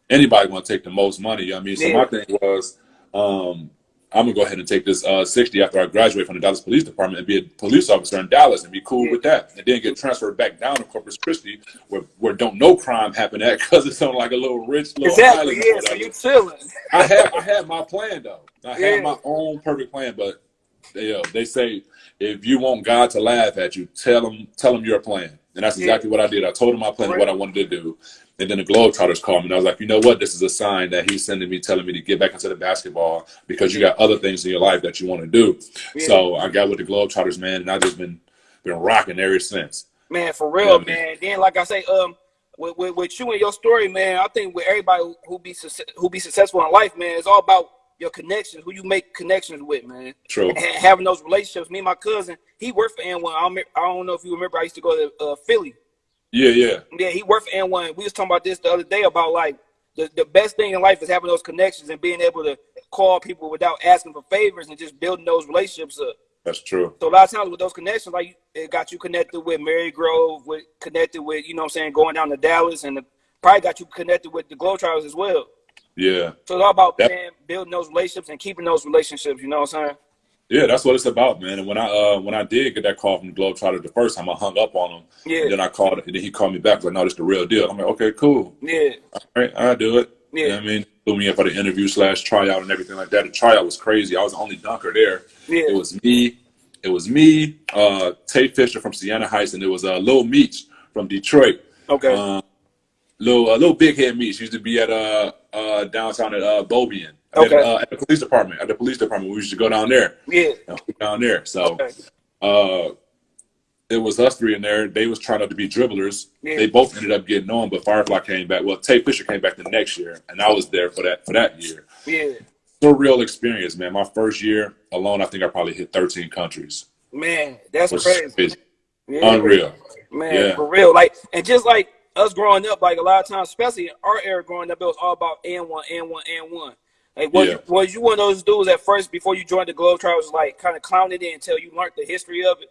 Anybody want to take the most money? You know what I mean? So my thing was, um, I'm gonna go ahead and take this uh, 60 after I graduate from the Dallas Police Department and be a police officer in Dallas and be cool with that, and then get transferred back down to Corpus Christi, where where don't no crime happen at because it's on like a little rich little exactly. Yeah, so you chilling. I had I had my plan though. I yeah. had my own perfect plan, but they uh, they say if you want God to laugh at you, tell him tell him your plan, and that's exactly yeah. what I did. I told him my plan, right. what I wanted to do, and then the Globetrotters called me, and I was like, you know what? This is a sign that he's sending me, telling me to get back into the basketball because you got other things in your life that you want to do. So I got with the Globetrotters, man, and I just been been rocking ever since. Man, for real, yeah, man. Then, like I say, um, with, with, with, you and your story, man, I think with everybody who be who be successful in life, man, it's all about your connections, who you make connections with, man. True. And having those relationships. Me and my cousin, he worked for N1. I don't, I don't know if you remember. I used to go to uh, Philly Yeah, yeah. Yeah, he worked for N1. We was talking about this the other day about like the, the best thing in life is having those connections and being able to call people without asking for favors and just building those relationships up. That's true. So a lot of times with those connections, like it got you connected with Marygrove, with connected with, you know what I'm saying, going down to Dallas and the, probably got you connected with the Glow Globetrotters as well. Yeah. So it's all about Yep. man, building those relationships and keeping those relationships, you know what I'm saying? Yeah, that's what it's about, man. And when I uh when I did get that call from the Globetrotter the first time, I hung up on him. Yeah. And then I called, and then he called me back. Like, no, this the real deal. I'm like, okay, cool. Yeah. All right, I'll do it. Yeah. You know what I mean? Threw me in for the interview slash tryout and everything like that. The tryout was crazy. I was the only dunker there. Yeah. It was me. It was me, uh, Tate Fisher from Siena Heights, and it was uh, Lil Meech from Detroit. Okay. Um, little, uh, little big head Meech used to be at uh, uh, downtown at uh, Bobian. At, uh, at the police department. At the police department, we used to go down there. yeah. You know, down there. So Okay. uh, it was us three in there. They was trying to be dribblers. Yeah. They both ended up getting on, but Firefly came back. Well, Tay Fisher came back the next year, and I was there for that for that year. Yeah. Surreal experience, man. My first year alone, I think I probably hit 13 countries. Man, that's Which crazy. Yeah. unreal. Man, Yeah. for real. Like, and just like us growing up, like a lot of times, especially in our era growing up, it was all about and one, and one, and one. Like, was, Yeah. you, was you one of those dudes at first before you joined the Globetrotters, like kind of clowning it until you learned the history of it?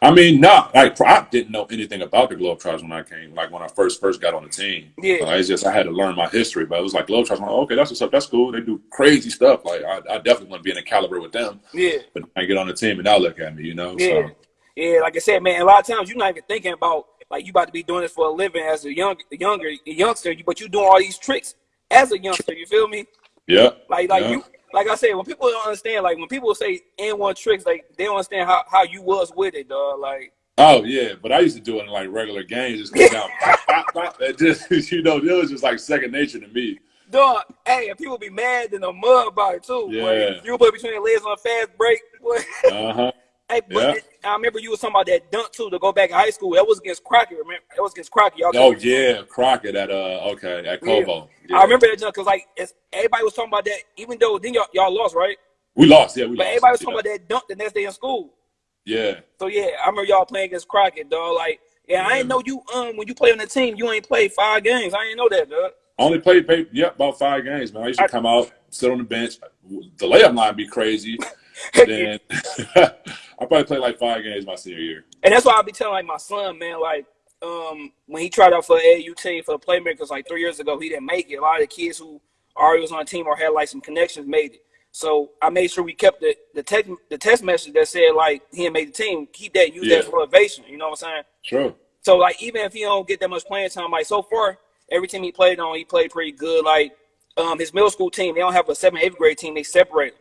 I mean, not like I didn't know anything about the Globetrotters when I came. Like when I first first got on the team. Yeah. Uh, it's just I had to learn my history, but it was like Globetrotters. Like, okay, that's what's up. That's cool. They do crazy stuff. Like I, I definitely want to be in a caliber with them. Yeah, But I get on the team and now look at me, you know. yeah, So yeah. Like I said, man, a lot of times you're not even thinking about like you about to be doing this for a living as a young, younger youngster, but you're doing all these tricks as a youngster. You feel me? Yeah. Like, like Yeah. you, like I said, when people don't understand, like when people say N one tricks, like they don't understand how how you was with it, dog. Like. Oh yeah, but I used to do it in like regular games, just go [laughs] down, pop, pop, just [laughs] you know, it was just like second nature to me. Dog, hey, and people be mad in the mud about it too. Yeah. Boy. You put between your legs on a fast break. Boy. [laughs] Uh huh. Hey, but Yeah. I remember you was talking about that dunk too to go back in high school. That was against Crockett. Remember? That was against Crockett. Y'all Oh yeah, Crockett at uh okay at Cobo. Yeah. I remember that junk because like it's, everybody was talking about that. Even though then y'all, y'all lost, right? we lost. Yeah, we But lost. everybody was yeah. talking about that dunk the next day in school. Yeah, So yeah, I remember y'all playing against Crockett, dog. Like, yeah, I didn't know you. Um, when you play on the team, you ain't played five games. I didn't know that, dog. I only played, played yeah about five games, man. I used to I- come out, sit on the bench. The layup line be crazy. Then [laughs] I probably played like five games my senior year. And that's why I'll be telling like my son, man, like um when he tried out for AAU team for the playmakers like three years ago, he didn't make it. A lot of the kids who already was on the team or had like some connections made it. So I made sure we kept the the text the text message that said like he made the team. Keep that, use that as motivation. You know what I'm saying? Sure. So like even if he don't get that much playing time, like so far every team he played on, he played pretty good. Like um his middle school team, they don't have a seventh, eighth grade team. They separate.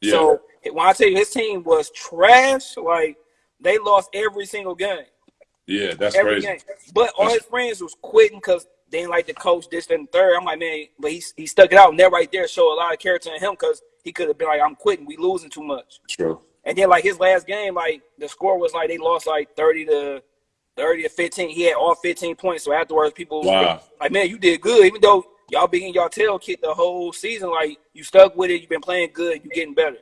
Yeah. So when I tell you his team was trash, like they lost every single game yeah, that's every crazy. game. But all his friends was quitting because they didn't like the coach, this, and third. I'm like, man, but he, he stuck it out. And that right there showed a lot of character in him because he could have been like, I'm quitting. We losing too much. True. And then like his last game, like the score was like they lost like 30 to 30 to 15. He had all 15 points. So afterwards, people was Wow. like, man, you did good. Even though y'all been in y'all tail kick the whole season, like you stuck with it. You've been playing good. You're getting better.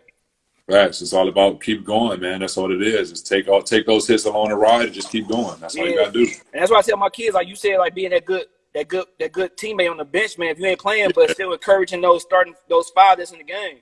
Facts. It's all about keep going, man. That's what it is. Just take all take those hits along the ride and just keep going. That's all you gotta do. And that's why I tell my kids, like you said, like being that good, that good, that good teammate on the bench, man. If you ain't playing, but still encouraging those starting those five that's in the game.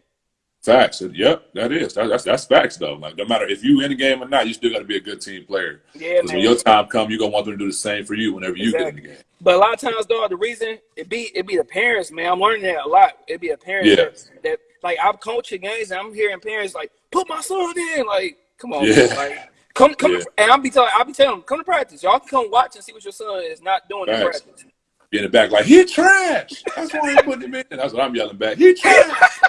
Facts. Yep, that is. That, that's that's facts though. Like no matter if you in the game or not, you still got to be a good team player. Yeah, Because man. when your time come, you're gonna want them to do the same for you whenever you get in the game. But a lot of times, though, the reason it be it be the parents, man. I'm learning that a lot. It be the parents Yeah. that, that like I'm coaching games and I'm hearing parents like, put my son in. Like, come on, Yeah. like come come Yeah. and I'll be telling I'll be telling them, come to practice. Y'all can come watch and see what your son is not doing in practice. Be in the back like he trash. That's why I put him in. That's what I'm yelling back. He trash.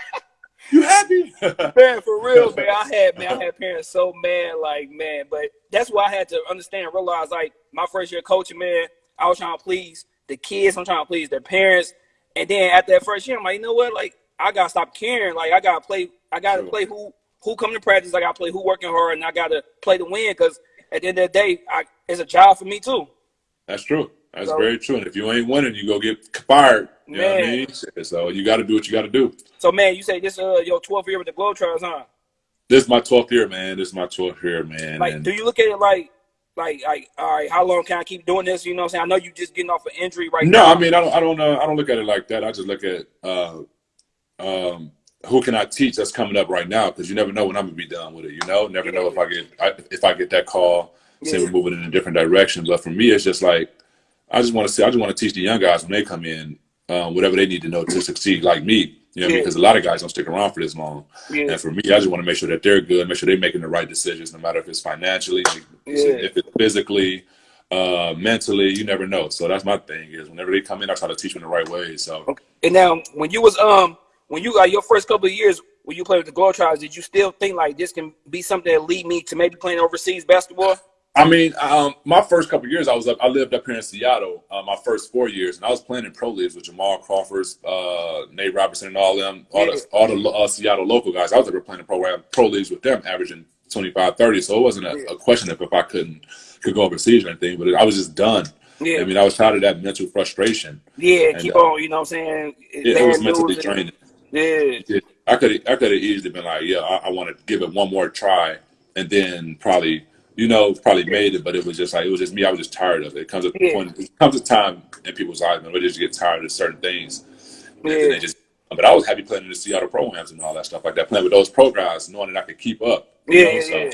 you happy? [laughs] man, for real, man. I had man, I had parents so mad, like man. But that's why I had to understand and realize, like my first year coaching, man, I was trying to please the kids. I'm trying to please their parents. And then after that first year, I'm like, you know what? Like I gotta stop caring. Like I gotta play. I gotta Sure. play who who come to practice. I gotta play who working hard, and I gotta play to win. Because at the end of the day, I, it's a job for me too. That's true. That's So- very true. And if you ain't winning, you go get fired. You know what I mean? So you got to do what you got to do. So man, you say this uh your 12th year with the Globetrotters, huh? This is my 12th year, man. This is my 12th year, man. Like, and do you look at it like like like all right, how long can I keep doing this? You know what I'm saying? I know you just getting off an injury right now. no, now. I mean I don't I don't uh, I don't look at it like that. I just look at uh, um, who can I teach that's coming up right now because you never know when I'm gonna be done with it. You know, never know if I get I, if I get that call, say we're moving in a different direction. But for me, it's just like I just want to see. I just want to teach the young guys when they come in um, whatever they need to know to succeed, like me. You know, Yeah. because a lot of guys don't stick around for this long. yeah, And for me, I just want to make sure that they're good, make sure they're making the right decisions, no matter if it's financially, Yeah. if it's physically, uh, mentally. You never know. So that's my thing is whenever they come in, I try to teach them the right way. So Okay. And now, when you was um, when you got your first couple of years when you played with the Globetrotters, did you still think like this can be something that lead me to maybe playing overseas basketball? I mean, um, my first couple of years, I was up. I lived up here in Seattle. Uh, my first four years, and I was playing in pro leagues with Jamal Crawford, uh, Nate Robinson, and all them, all the all the uh, Seattle local guys. I was ever playing in pro pro leagues with them, averaging 25, 30. So it wasn't a, a question of if I couldn't could go overseas or anything, but I was just done. Yeah, I mean, I was tired of that mental frustration. yeah. and, Keep uh, on, you know what I'm saying? It, it was mentally draining. Yeah, I could I could have easily been like, yeah, I, I want to give it one more try, and then probably, you know, probably made it. But it was just like it was just me. I was just tired of it. It comes a Yeah. point, it comes a time in people's lives when they just get tired of certain things, and Yeah. just. But I was happy playing in the Seattle programs and all that stuff like that, playing with those pro guys, knowing that I could keep up. yeah, know, yeah, so- yeah.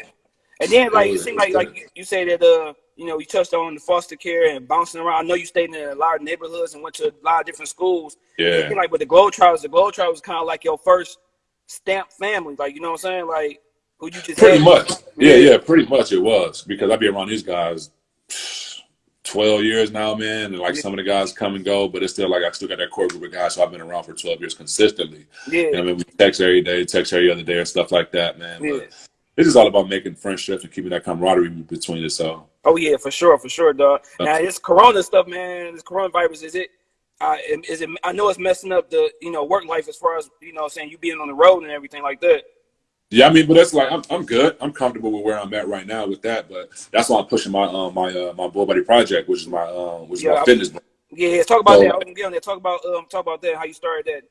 And then like it was- seemed like like you, you say that uh you know you touched on the foster care and bouncing around. I know you stayed in a lot of neighborhoods and went to a lot of different schools. Yeah, like with the Globetrotters, the Globetrotters was kind of like your first stamp family. Like you know what I'm saying? Like who you just pretty had. much. Yeah, Yeah. pretty much it was because I've been around these guys. 12 years now, man, and like Yeah. some of the guys come and go, but it's still like I still got that core group of guys. So I've been around for 12 years consistently. Yeah, You know, I mean, we text every day, text every other day, and stuff like that, man. yeah. But it's just all about making friendships and keeping that camaraderie between us. So Oh yeah, for sure, for sure, dog. Uh, Now this Corona stuff, man. This coronavirus is it? Uh, is it? I know it's messing up the you know work life as far as you know saying you being on the road and everything like that. yeah, I mean, but that's like I'm, I'm good. I'm comfortable with where I'm at right now with that. But that's why I'm pushing my um my uh, my Bull Body project, which is my um which is Yeah, my I- fitness. Yeah, talk about So- that. I was gonna get on there. Talk about um talk about that. How you started that.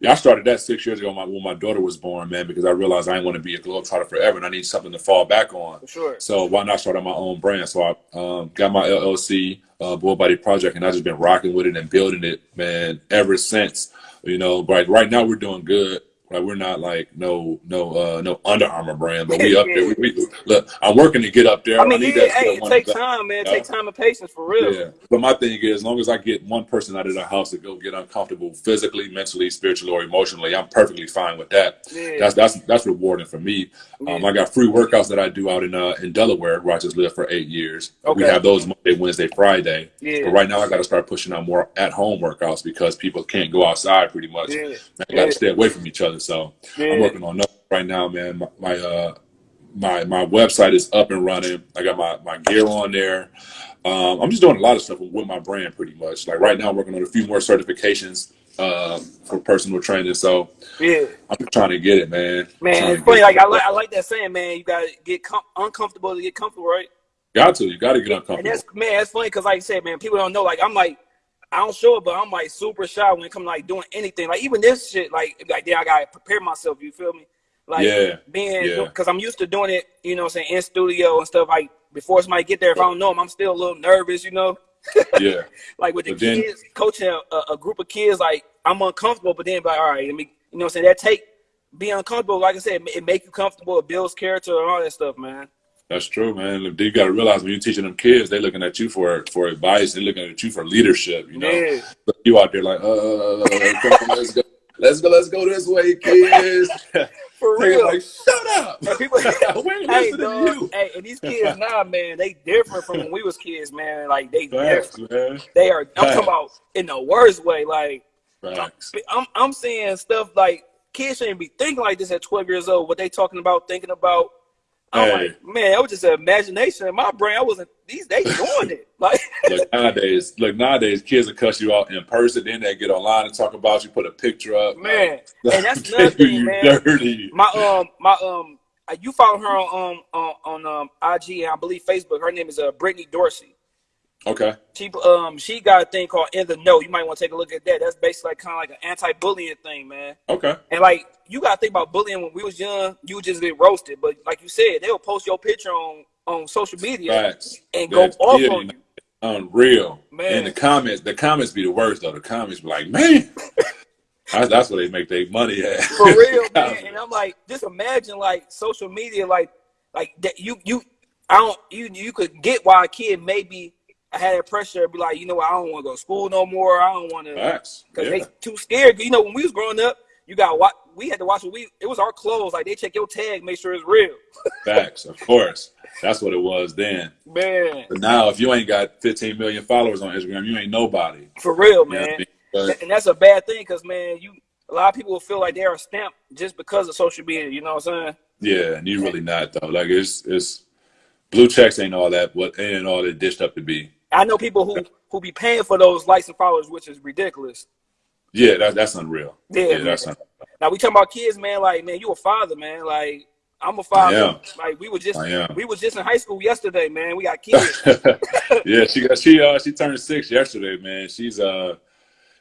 Yeah, I started that six years ago when my, when my daughter was born, man, because I realized I didn't want to be a globetrotter forever, and I need something to fall back on. For sure. So why not start on my own brand? So I um, got my LLC, uh, Bull Body Project, and I've just been rocking with it and building it, man, ever since. You know, but right now we're doing good. Like we're not like no no uh, no Under Armour brand, but we up there. [laughs] We, we, look, I'm working to get up there. I mean, need yeah, that- hey, it takes time, man. It Yeah. takes time and patience for real. Yeah, but my thing is, as long as I get one person out of the house to go get uncomfortable physically, mentally, spiritually, or emotionally, I'm perfectly fine with that. Yeah. That's that's that's rewarding for me. Um, I got free workouts that I do out in uh, in Delaware, where I just lived for eight years. Okay. We have those Monday, Wednesday, Friday. Yeah. But right now, I got to start pushing out more at home workouts because people can't go outside pretty much. Yeah. Man, got to Yeah. stay away from each other. So. I'm working on that right now, man. My, my uh my my website is up and running. I got my my gear on there. Um, I'm just doing a lot of stuff with my brand, pretty much. Like right now, I'm working on a few more certifications uh, for personal training. So Yeah. I'm trying to get it, man. Man, it's funny. Like it. I like I like that saying, man. You gotta get com- uncomfortable to get comfortable, right? got to. You got to get uncomfortable. And that's man, that's funny because like I said, man, people don't know. Like I'm like, I don't show it, but I'm like super shy when it comes like doing anything. Like even this shit, like like then I gotta prepare myself. You feel me? Like Yeah, being yeah. because I'm used to doing it, you know, what I'm saying in studio and stuff. Like before somebody get there, if I don't know them, I'm still a little nervous, you know. Yeah, [laughs] Like with the But then- kids, coaching a, a group of kids, like I'm uncomfortable, but then like, all right, let me, you know, what I'm saying that take be uncomfortable. Like I said, it make you comfortable. It builds character and all that stuff, man. That's true, man. You got to realize when you're teaching them kids, they're looking at you for for advice. They're looking at you for leadership. You know, Yeah. You out there like, uh, uh, uh, uh on, let's go, let's go, let's go this way, kids. [laughs] For real. like, shut up. And people, [laughs] hey, dog, to you. hey, and these kids [laughs] now, man, they different from when we was kids, man. Like they Facts, different. man. They are. I'm Facts. talking about in the worst way. Like Facts. I'm, I'm seeing stuff like kids shouldn't be thinking like this at 12 years old. What they talking about, thinking about. Hey. like, man, that was just an imagination in my brain. I wasn't. These they doing it. [laughs] Like, Look nowadays, look nowadays, kids will cuss you out in person. Then they get online and talk about you, put a picture up. man, like, [laughs] and that's [laughs] another thing, you man. dirty. my um, my um, you follow her on um on, on um IG and I believe Facebook. Her name is uh Brittany Dorsey. Okay. She um she got a thing called In the Know. You might want to take a look at that. That's basically like, kind of like an anti-bullying thing, man. Okay. And like you gotta think about bullying when we was young, you would just get roasted. But like you said, they'll post your picture on on social media Facts. and go That off on you. Unreal. Man. And the comments, the comments be the worst though. The comments be like, man, that's, that's where they make their money at. [laughs] For real, [laughs] man. And I'm like, just imagine like social media, like like that you you I don't you you could get why a kid maybe had that pressure be like, you know what, I don't want to go to school no more. I don't want to because Yeah. they too scared. You know, when we was growing up, you got what we had to watch. What we it was our clothes. Like they check your tag, make sure it's real. [laughs] Facts. Of course. That's what it was then. Man, But now, if you ain't got 15 million followers on Instagram, you ain't nobody. for real, You know man. I mean? But And that's a bad thing because man, you a lot of people will feel like they are stamped just because of social media. You know what I'm saying? yeah, and you really not though. Like it's it's blue checks ain't all that. What ain't all that dished up to be. I know people who who be paying for those likes and followers, which is ridiculous. Yeah, that, that's unreal. Yeah, Yeah, that's un- Now we talking about kids, man. Like, man, you a father, man. Like, I'm a father. Like, we were just we were just in high school yesterday, man. We got kids. [laughs] yeah, she got she uh she turned six yesterday, man. She's uh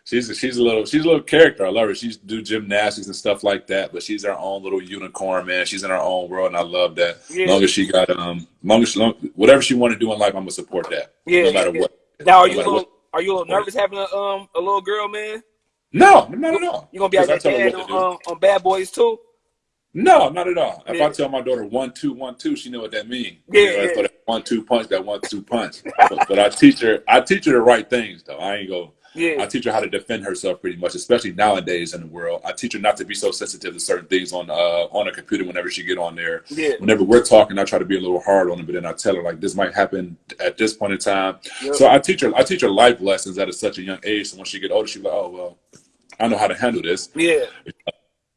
she's she's a little she's a little character. I love her. She's do gymnastics and stuff like that, but she's her own little unicorn, man. She's in her own world, and I love that. Yeah. Long as she got um, long as she, long, whatever she want to do in life, I'm gonna support that. Yeah, no matter yeah. what. now, are No you a little, what. are you a little nervous having a um a little girl, man? No, not at all. You gonna be like 'Cause I that tell her dad what on, um, on Bad Boys too? No, not at all. If Yeah. I tell my daughter one two one two, she know what that means. Yeah, You know, yeah. That one two punch, that one two punch. but, but I teach her. I teach her the right things, though. I ain't go. Yeah, I teach her how to defend herself pretty much, especially nowadays in the world. I teach her not to be so sensitive to certain things on uh, on a computer whenever she get on there. yeah, Whenever we're talking, I try to be a little hard on her, but then I tell her like this might happen at this point in time. Yep. So I teach her I teach her life lessons at a, such a young age. So when she get older, she's like, oh well, I know how to handle this. yeah,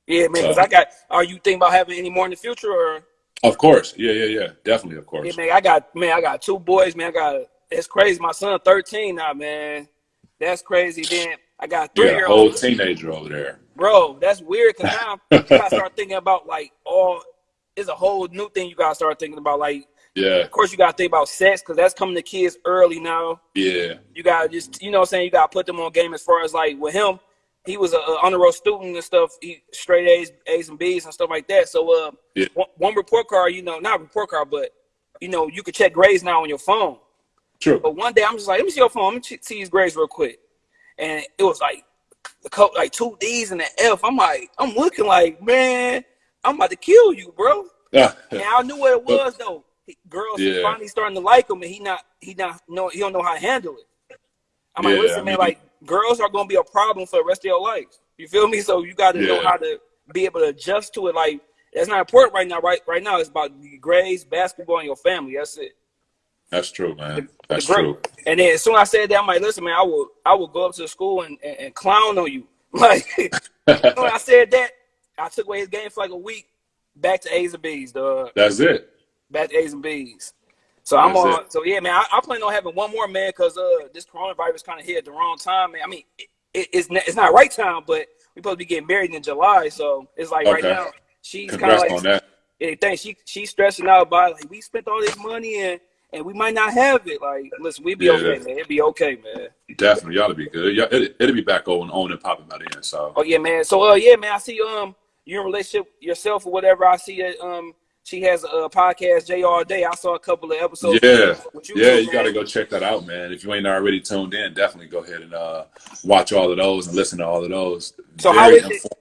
yeah, man. Cause I got. Are you thinking about having any more in the future, or Of course, yeah, yeah, yeah, definitely, of course. yeah, man? I got man. I got two boys, man. I got. It's crazy. My son, 13 now, man. That's crazy. Then I got three a year old. teenager over there. Bro, that's weird because now [laughs] you gotta start thinking about like all. It's a whole new thing you gotta start thinking about. Like, Yeah, of course, you gotta think about sex because that's coming to kids early now. yeah, You gotta just, you know, what I'm saying you gotta put them on game as far as like with him. He was a, a honor roll student and stuff. He straight A's, A's and B's and stuff like that. So, uh, Yeah. one, one report card, you know, not report card, but you know, you could check grades now on your phone. True. But one day I'm just like, let me see your phone. Let me see his grades real quick. And it was like a couple, like two D's and an F. I'm like, I'm looking like, man, I'm about to kill you, bro. And I knew what it was though. Girls Yeah. finally starting to like him, and he not, he not, know, he don't know how to handle it. I'm like, listen, I man, like girls are gonna be a problem for the rest of your life. You feel me? So you got to know how to be able to adjust to it. Like that's not important right now. Right, right now it's about grades, basketball, and your family. That's it. That's true, man. That's true. And then as soon as I said that, I'm like, listen, man, I will I will go up to the school and, and, and clown on you. [laughs] Like [laughs] when I said that, I took away his game for like a week, back to A's and B's, dog. That's it. Back to A's and B's. So I'm on. it. So yeah, man, I, I plan on having one more, man, because uh, this coronavirus kind of hit at the wrong time, man. I mean, it, it, it's not, it's not right time, but we supposed to be getting married in July, so it's like right now she's kind of like on that. yeah, thanks. She she's stressing out about like we spent all this money and and we might not have it. Like, listen, we be Yeah. okay, man. It'd be okay, man. Definitely, y'all to be good. Yeah, it, it'll be back on, on and popping by then. So Oh yeah, man. So uh, yeah, man. I see um you're in relationship yourself or whatever. I see that um she has a podcast J all day. I saw a couple of episodes. yeah, with yeah, you got to go check that out, man. If you ain't already tuned in, definitely go ahead and uh, watch all of those and listen to all of those. So Very how is it-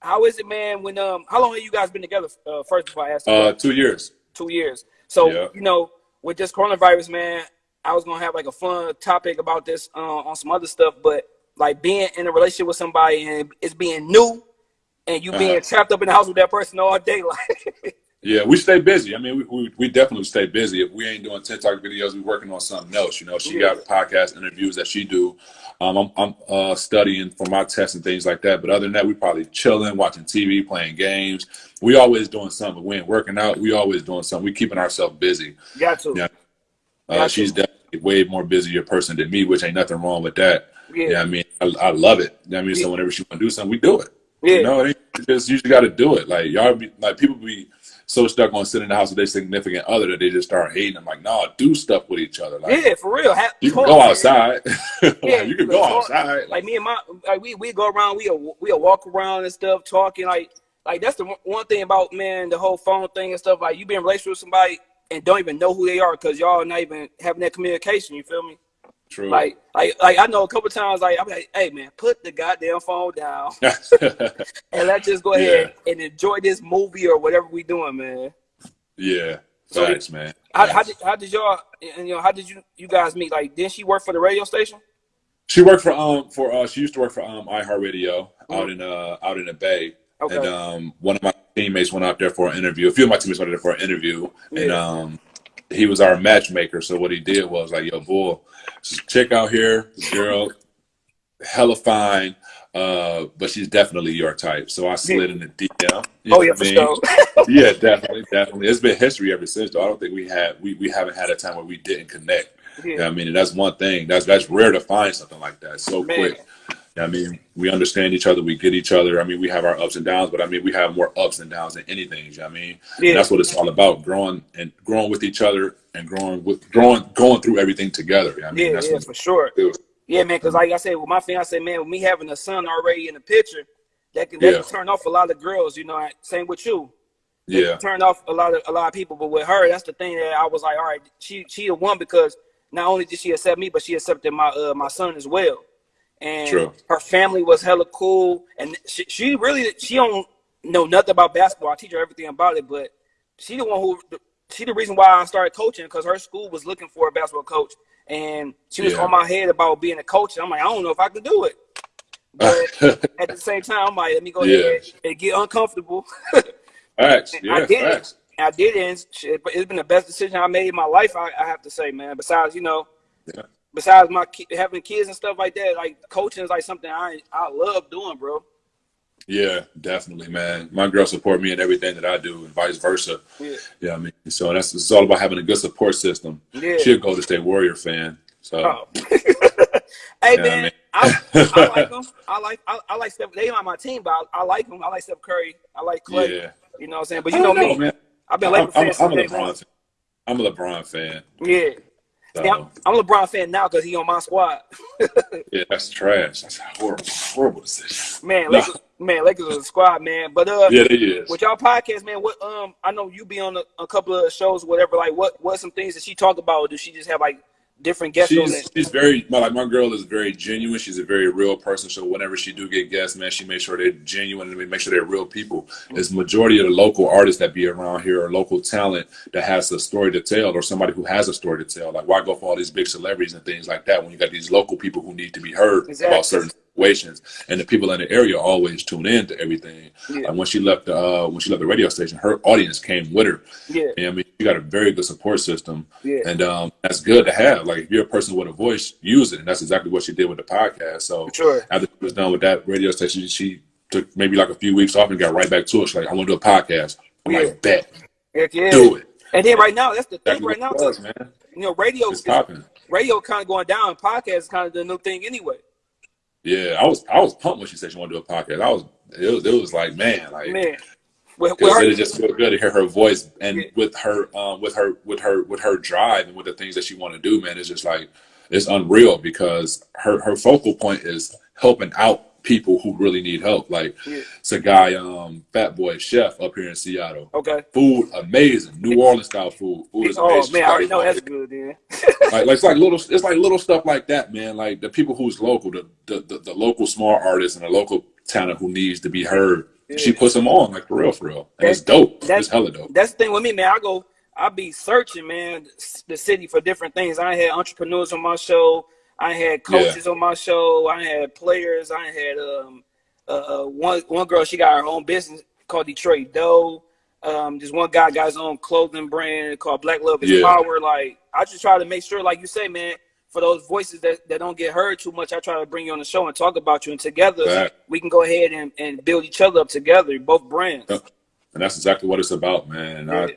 How is it, man? When um, how long have you guys been together? Uh, first before I ask, you Uh, two years. two years. So Yeah. you know, with this coronavirus, man, I was gonna have like a fun topic about this uh, on some other stuff, but like being in a relationship with somebody and it's being new, and you being Uh-huh. trapped up in the house with that person all day, [laughs] like Yeah, we stay busy. I mean, we, we, we definitely stay busy. If we ain't doing TikTok videos, we working on something else. You know, she got podcast interviews that she do. Um, I'm, I'm uh, studying for my tests and things like that. But other than that, we probably chilling, watching TV, playing games. We always doing something. We ain't working out. We always doing something. We keeping ourselves busy. got to, Yeah. Uh, she's definitely way more busier person than me, which ain't nothing wrong with that. yeah, Yeah, I mean, I, I love it. I mean, so whenever she want to do something, we do it. yeah, You know, it ain't just you just got to do it. Like y'all, be, like people be so stuck on sitting in the house with their significant other that they just start hating. I'm like, no, do stuff with each other. Like yeah, for real. Ha- you can go outside. [laughs] Like, Yeah, you can go outside. Like me and my, like we we go around, we we walk around and stuff, talking. Like like that's the one- one thing about man, the whole phone thing and stuff. Like you be in a relationship with somebody, and don't even know who they are because y'all not even having that communication. You feel me? True. Like, like, like I know a couple times, like I'm like, hey man, put the goddamn phone down [laughs] and let's just go ahead and enjoy this movie or whatever we doing, man. yeah. So Facts, man. How, how did how did y'all and you know how did you you guys meet? Like, didn't she work for the radio station? She worked for um for uh she used to work for um iHeartRadio out in uh out in the Bay. Okay. And um one of my teammates went out there for an interview. A few of my teammates went out there for an interview. And um he was our matchmaker. So what he did was like, yo, bull, check out here, girl, hella fine. Uh, but she's definitely your type. So I slid in the DM. oh yeah, for I mean? sure. [laughs] yeah, definitely, definitely. It's been history ever since. Though I don't think we had we, we haven't had a time where we didn't connect. yeah. Yeah, I mean, and that's one thing. That's that's rare to find something like that so Man. quick. I mean, we understand each other, we get each other. I mean, we have our ups and downs, but I mean, we have more ups and downs than anything. you know what I mean, Yeah. That's what it's all about: growing and growing with each other and growing with growing, going through everything together. you know I mean, Yeah, that's yeah, for sure. do. Yeah, man, because like I said, with my fiance, man, with me having a son already in the picture, that can, that Yeah. can turn off a lot of girls. You know, same with you. That Yeah, turn off a lot of a lot of people. But with her, that's the thing that I was like, all right, she she the one because not only did she accept me, but she accepted my uh, my son as well. And True. her family was hella cool, and she, she really she don't know nothing about basketball. I teach her everything about it, but she the one who she the reason why I started coaching because her school was looking for a basketball coach, and she was Yeah. on my head about being a coach. And I'm like, I don't know if I can do it. But [laughs] at the same time, I'm like, let me go Yeah. ahead and get uncomfortable. [laughs] facts. I Yeah, did it. I did it. It's been the best decision I made in my life. I, I have to say, man. Besides, you know, Yeah. Besides my ki- having kids and stuff like that, like coaching is like something I I love doing, bro. Yeah, definitely, man. My girl support me in everything that I do, and vice versa. Yeah. Yeah, I mean, so that's it's all about having a good support system. Yeah. She a Golden State Warrior fan, so Oh. [laughs] hey man, man. I, I like [laughs] them. I like I, I like Steph. They on my team, but I, I like them. I like Steph Curry. I like Clay. yeah. You know what I'm saying? But I you know don't me. man. I've been I'm, I'm, fan I'm a since day one. LeBron. Fan. I'm a LeBron fan. Yeah. So, I'm, I'm a LeBron fan now because he on my squad. [laughs] yeah, that's trash. That's a horrible, horrible decision. Man, Nah. Lakers, man, Lakers is a squad, man. But uh, Yeah, they is. with y'all podcast, man, what um, I know you be on a, a couple of shows, whatever. Like, what what some things that she talk about? Or does she just have like different guests She's she's very my, like my girl is very genuine. She's a very real person. So whenever she do get guests, man, she makes sure they're genuine and make sure they're real people. It's majority of the local artists that be around here or local talent that has a story to tell or somebody who has a story to tell. Like why go for all these big celebrities and things like that when you got these local people who need to be heard Exactly. about certain situations and the people in the area always tune in to everything. Yeah. Like when she left the uh, when she left the radio station, her audience came with her. Yeah, And I mean, you got a very good support system, yeah, and um, that's good to have. Like, if you're a person with a voice, use it, and that's exactly what she did with the podcast. So sure. after she was done with that radio station, she took maybe like a few weeks off and got right back to it. She's like, "I want to do a podcast." I'm Yeah. like, "Bet, yeah. do it." And then right now, that's the thing. Exactly Right now, was, man. you know, radio It's popping. radio kind of going down. Podcast is kind of the new thing anyway. Yeah, I was I was pumped when she said she wanted to do a podcast. I was it was, it was like man, like Man, because it just feel good to hear her voice and Yeah. with her um, with her with her with her drive and with the things that she want to do man it's just like it's unreal because her her focal point is helping out people who really need help like Yeah. it's a guy um fat boy chef up here in seattle okay. food amazing new orleans style food food is Oh man, I already know that's good. Then. like, [laughs] like it's like little it's like little stuff like that man like the people who's local the the, the, the local small artists and the local talent who needs to be heard she puts them on like for real for real and it's dope that- it's hella dope That's the thing with me, man. I go, I be searching, man, the city for different things. I had entrepreneurs on my show. I had coaches on my show. I had players. I had um, uh, one one girl. She got her own business called Detroit Dough. Um, this one guy got his own clothing brand called Black Love is Yeah. Power. Like I just try to make sure, like you say, man, for those voices that, that don't get heard too much, I try to bring you on the show and talk about you, and together we can go ahead and, and build each other up together, both brands. And that's exactly what it's about man and I, Yeah.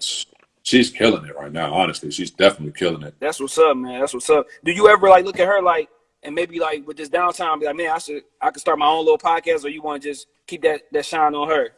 She's killing it right now honestly she's definitely killing it That's what's up, man. That's what's up. Do you ever like look at her like and maybe like with this downtime, be like, man, I should I could start my own little podcast, or you want to just keep that that shine on her?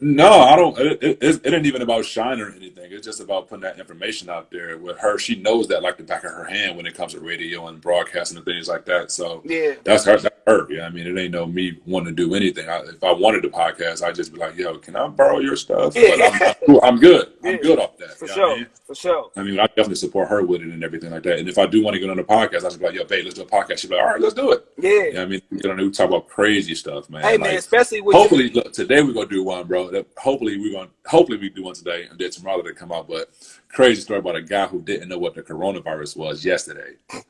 No, I don't. It, it, it, ain't even about shine or anything. It's just about putting that information out there. With her, she knows that like the back of her hand when it comes to radio and broadcasting and things like that. So Yeah, that's her. That's her. Yeah, I mean, it ain't no me wanting to do anything. I, if I wanted to podcast, I'd just be like, "Yo, can I borrow your stuff?" Yeah. But I'm, I'm good. I'm Yeah. good off that. For you know what I sure. mean? For sure. I mean, I definitely support her with it and everything like that. And if I do want to get on the podcast, I just be like, "Yo, babe, let's do a podcast." She'd be like, "All right, let's do it." Yeah. You know I mean, we get on there, we talk about crazy stuff, man. Hey man, especially with you- hopefully, look, today we're gonna do one, bro. That- Hopefully, we're gonna hopefully we do one today, and then tomorrow they come out. But crazy story about a guy who didn't know what the coronavirus was yesterday. [laughs]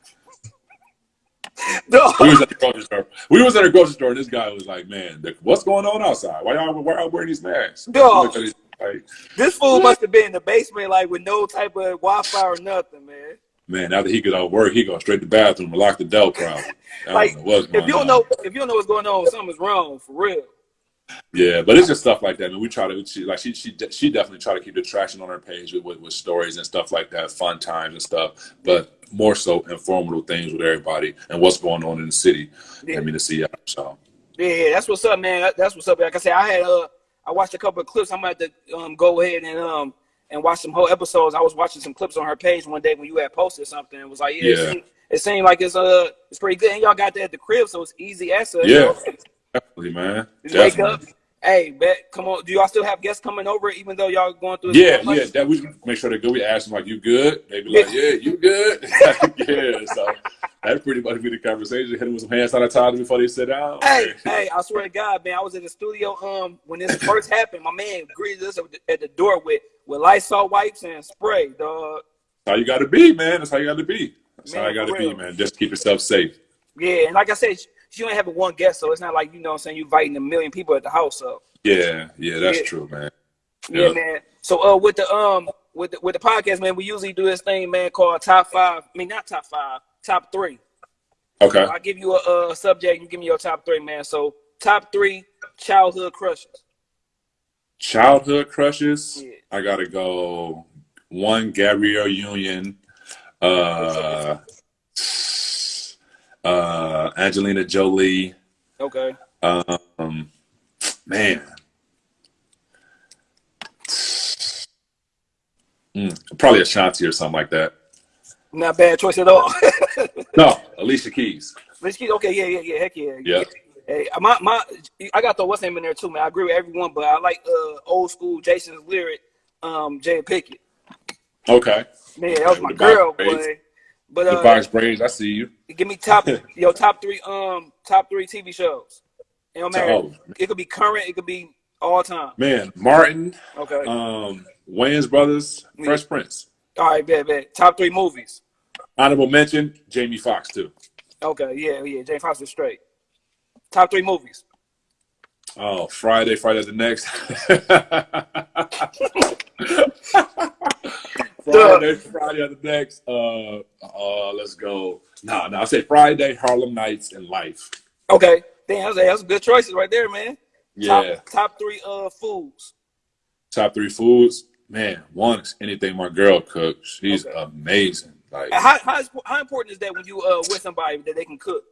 Dog. We was at the grocery store. We was at a grocery store, and this guy was like, "Man, the, what's going on outside? Why y'all why y'all wearing these masks?" Dog. Look at it, Like, This fool must have been in the basement, like with no type of Wi-Fi or nothing, man. man, after he get out of work, he go straight to the bathroom and lock the door. Probably. [laughs] Like, don't know what's going If you don't on. know, if you don't know what's going on, something's wrong for real. Yeah, but it's just stuff like that. I mean, we try to she, like she she she definitely try to keep the traction on her page with, with with stories and stuff like that, fun times and stuff. But more so informative things with everybody and what's going on in the city. Yeah. I mean, to see out. So Yeah, that's what's up, man. That's what's up. Like I said, I had uh, I watched a couple of clips. I'm about to um go ahead and um and watch some whole episodes. I was watching some clips on her page one day when you had posted something. It was like, yeah, It, seemed, it seemed like it's uh it's pretty good. And y'all got that at the crib, so it's easy access. Yeah. Definitely, man. Just wake Definitely. up. Hey, bet, come on. Do y'all still have guests coming over, even though y'all going through? Yeah, yeah. That we make sure they go. We ask them like, "You good?" They be like, "Yeah, you good?" [laughs] yeah. So that pretty much be the conversation. Hit them with some hand sanitizer before they sit down. Hey, [laughs] hey, I swear to God, man, I was in the studio um when this first [laughs] happened. My man greeted us at the- door with with Lysol wipes and spray, dog. That's how you got to be, man. That's how you got to be. That's how Man, you got to be, man. Just keep yourself safe. Yeah, and like I said, she, only having one guest, so it's not like you know what I'm saying you inviting a million people at the house. So Yeah, yeah, that's Yeah. true, man. yeah, Yeah. man. So uh with the um with the, with the podcast, man, we usually do this thing, man, called top five. I mean, not top five, top three. Okay. I give you a, a subject, you give me your top three, man. So top three childhood crushes. Childhood crushes. Yeah. I gotta go. One Gabrielle Union, uh, uh, Angelina Jolie. Okay. Um, man, Mm, probably Ashanti or something like that. Not bad choice at all. [laughs] No, Alicia Keys. Let's keep, okay, yeah, yeah, yeah, heck yeah. Yeah. Hey, my my, I got the what's name in there too, man. I agree with everyone, but I like uh old school Jason's lyric, um, Jada Pinkett. Okay. Man, that was my With the box girl, boy. But The uh, box braids. I see you. give me top [laughs] your top three um top three TV shows. It don't matter. Oh, It could be current. It could be all time. man, Martin, Okay. um, Wayans Brothers, Fresh Prince. all right, bet, bet. Top three movies. Honorable mention, Jamie Foxx too. Okay, yeah, yeah. Jane is straight. Top three movies. Oh, Friday, Friday the next. [laughs] [laughs] Friday, Friday the next. Uh, uh, let's go. No, no, I say Friday, Harlem Nights, and Life. Okay. Damn, that's, good choices right there, man. Yeah, Top, top three uh foods. top three foods. Man, one is anything my girl cooks. She's Okay. amazing. Like, How, how, how important is that when you uh with somebody that they can cook?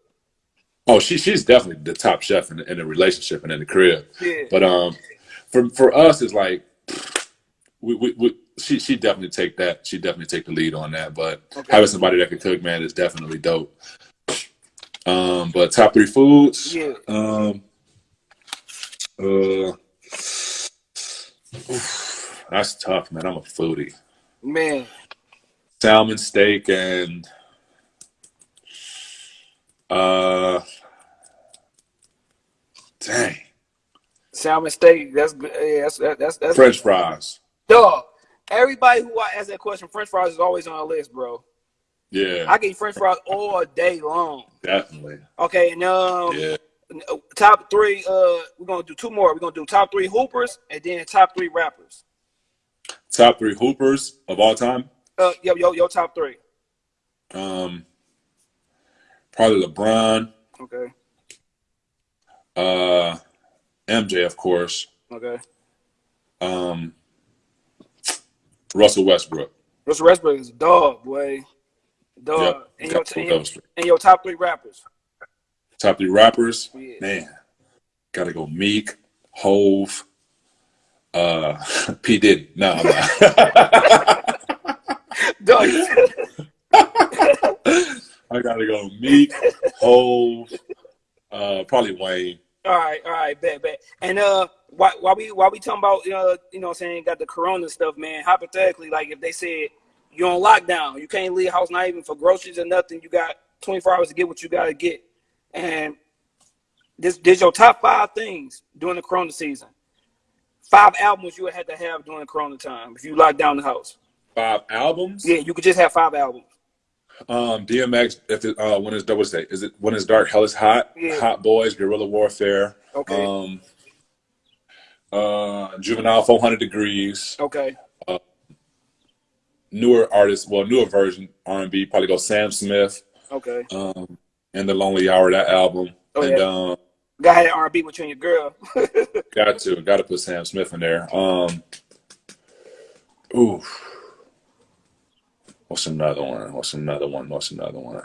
oh, she she's definitely the top chef in, in the relationship and in the crib. Yeah. But um, for for us, it's like we, we, we she she definitely take that. She definitely take the lead on that. But Okay. having somebody that can cook, man, is definitely dope. Um, but top three foods. Yeah. Um. Uh. oof, that's tough, man. I'm a foodie. Man. Salmon, steak, and uh. Dang. Salmon steak. That's good. Yeah, that's that's that's, that's French fries. dog. Everybody who I ask that question, French fries is always on our list, bro. Yeah, I can eat French fries all day long. definitely. Okay, and um, Yeah. top three. Uh, we're gonna do two more. We're gonna do top three hoopers and then top three rappers. Top three hoopers of all time. Uh, yo, yo, yo, top three. Um, probably LeBron, Okay, uh, MJ, of course. okay. Um, Russell Westbrook. Russell Westbrook is a dog, boy. Dog. Yep. And, your, and, your, and your top three rappers. Top three rappers. Yeah. Man, gotta go Meek, Hove, uh, [laughs] P Diddy. No, I'm not. [laughs] Dog. [laughs] I gotta go Meek, Hove, uh, probably Wayne. All right, all right, bet, bet. And uh, while, while we while we talking about uh, you know, what saying got the Corona stuff, man. Hypothetically, like if they said you're on lockdown, you can't leave house, not even for groceries or nothing. You got 24 hours to get what you got to get, and this this your top five things during the Corona season. Five albums you would have to have during the Corona time if you lock down the house. Five albums. Yeah, you could just have five albums. Um, DMX. If it, uh, when is what's that? Is it when is dark? Hell is hot. Yeah. Hot boys. Guerrilla warfare. Okay. Um. Uh, juvenile. Four hundred degrees. Okay. Uh, Newer artists. Well, newer version R and B. Probably go Sam Smith. Okay. Um, and the Lonely Hour. That album. Oh, and yeah. um, Got had R&B with you and your girl. [laughs] got to got to put Sam Smith in there. Um. Ooh. What's another one? What's another one? What's another one?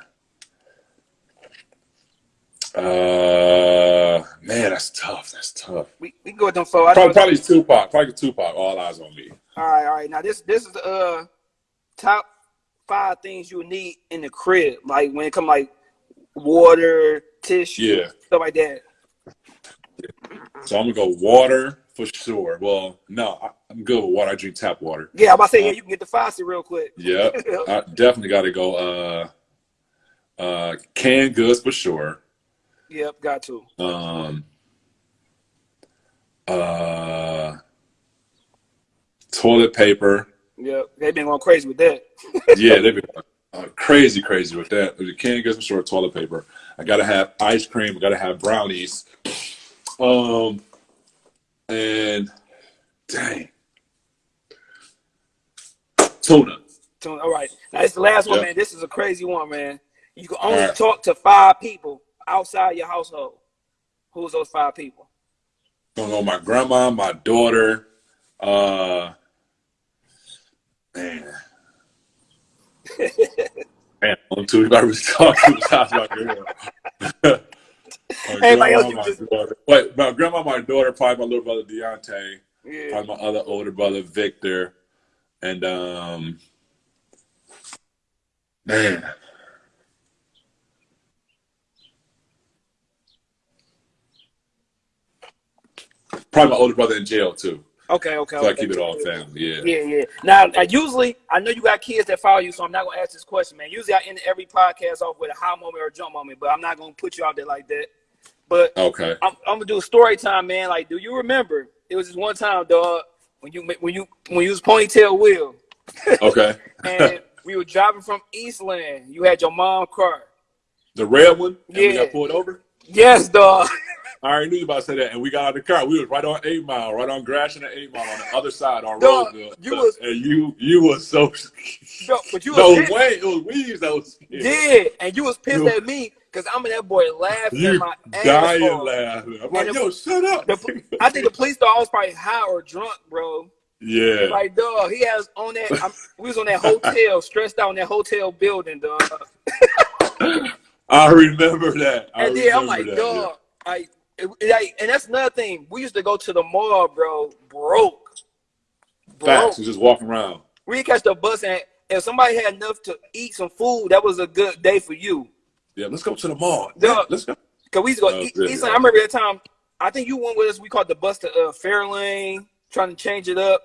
Uh, man, that's tough. That's tough. we we can go with them four. I Probably, probably Tupac. Probably Tupac. All eyes on me. All right, all right. Now this this is uh top five things you need in the crib, like when it come like water, tissue, Yeah. stuff like that. So I'm gonna go water for sure. Well, no, I'm good with water. I drink tap water. Yeah, I'm about to say yeah, you can get the faucet real quick. Yeah, [laughs] I definitely got to go. Uh, uh, canned goods for sure. Yep, got to. Um, uh, toilet paper. Yep, they've been going crazy with that. [laughs] Yeah, they've been uh, crazy, crazy with that. The canned goods for sure. Toilet paper. I gotta have ice cream. I gotta have brownies. Um, and dang, tuna. So, all right, now it's the last one, Yeah. man. This is a crazy one, man. You can only right. talk to five people outside your household. Who's those five people? Gonna go my grandma, my daughter. Uh, man. [laughs] Man, I'm too I was talking besides my girl. [laughs] my Everybody grandma, you my daughter. Wait, my grandma, my daughter, probably my little brother Deontay, Yeah, probably my other older brother Victor, and um, man, probably my older brother in jail too. okay, okay. So I keep it all family. Yeah. Yeah, yeah. Now, now, usually, I know you got kids that follow you, so I'm not gonna ask this question, man. Usually, I end every podcast off with a high moment or a jump moment, but I'm not gonna put you out there like that. But Okay. I'm, I'm gonna do a story time, man. Like, do you remember? It was this one time, dog, when you when you when you was ponytail Will, [laughs] Okay. and we were driving from Eastland. You had your mom car. the red one. Yeah. got pulled over. Yes, dog. [laughs] I already knew you about to say that, and we got out of the car. We was right on Eight Mile, right on Gratiot and Eight Mile on the other side on Roseville. you was- and you you was so [laughs] Yo, but you no was way it was Weaves that was scared. Yeah, and you was pissed You- at me because I'm in that boy laughing You my ass dying off. laughing. I'm like, And the- yo, shut up. The, I think the police thought I was probably high or drunk, bro. yeah. Like, dog, he has on that. I'm, we was on that hotel, [laughs] stressed out in that hotel building, dog. I remember that. I And then I'm like, that, dog, like, it, like, and that's another thing. We used to go to the mall, bro, broke, broke. Facts. Just walking around. We catch the bus, and if somebody had enough to eat some food, that was a good day for you. Yeah, let's go to the mall. Yeah, let's go. Cause we used to go. Oh, eat, eat I remember that time. I think you went with us. We called the bus to uh, Fairlane, trying to change it up.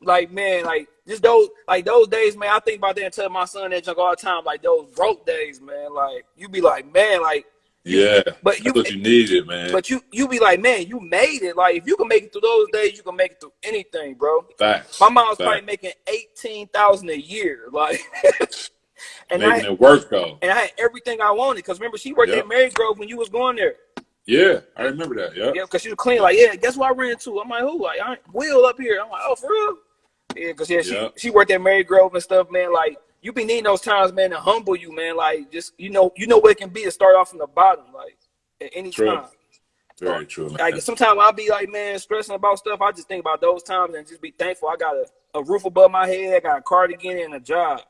Like man, like just those like those days, man. I think about that and tell my son that junk all the time. Like those broke days, man. Like you'd be like, man, like, Yeah. but you, what you needed, man. but you, you be like, man, you made it. Like if you can make it through those days, you can make it through anything, bro. Facts. My mom's probably making eighteen thousand a year, like, [laughs] and Making I it work though. and I had everything I wanted. Cause remember, she worked Yep. at Marygrove when you was going there. Yeah, I remember that. Yeah. Yeah, because she was clean. Like, yeah, guess what I ran into? I'm like, who? Like, I Will up here. I'm like, oh, for real? Yeah, because yeah, she Yeah. she worked at Marygrove and stuff, man. Like, you be needing those times, man, to humble you, man. Like, just you know, you know what it can be to start off from the bottom, like at any True. time. Very true, man. Like sometimes I'll be like, man, stressing about stuff. I just think about those times and just be thankful. I got a, a roof above my head, I got a cardigan and a job.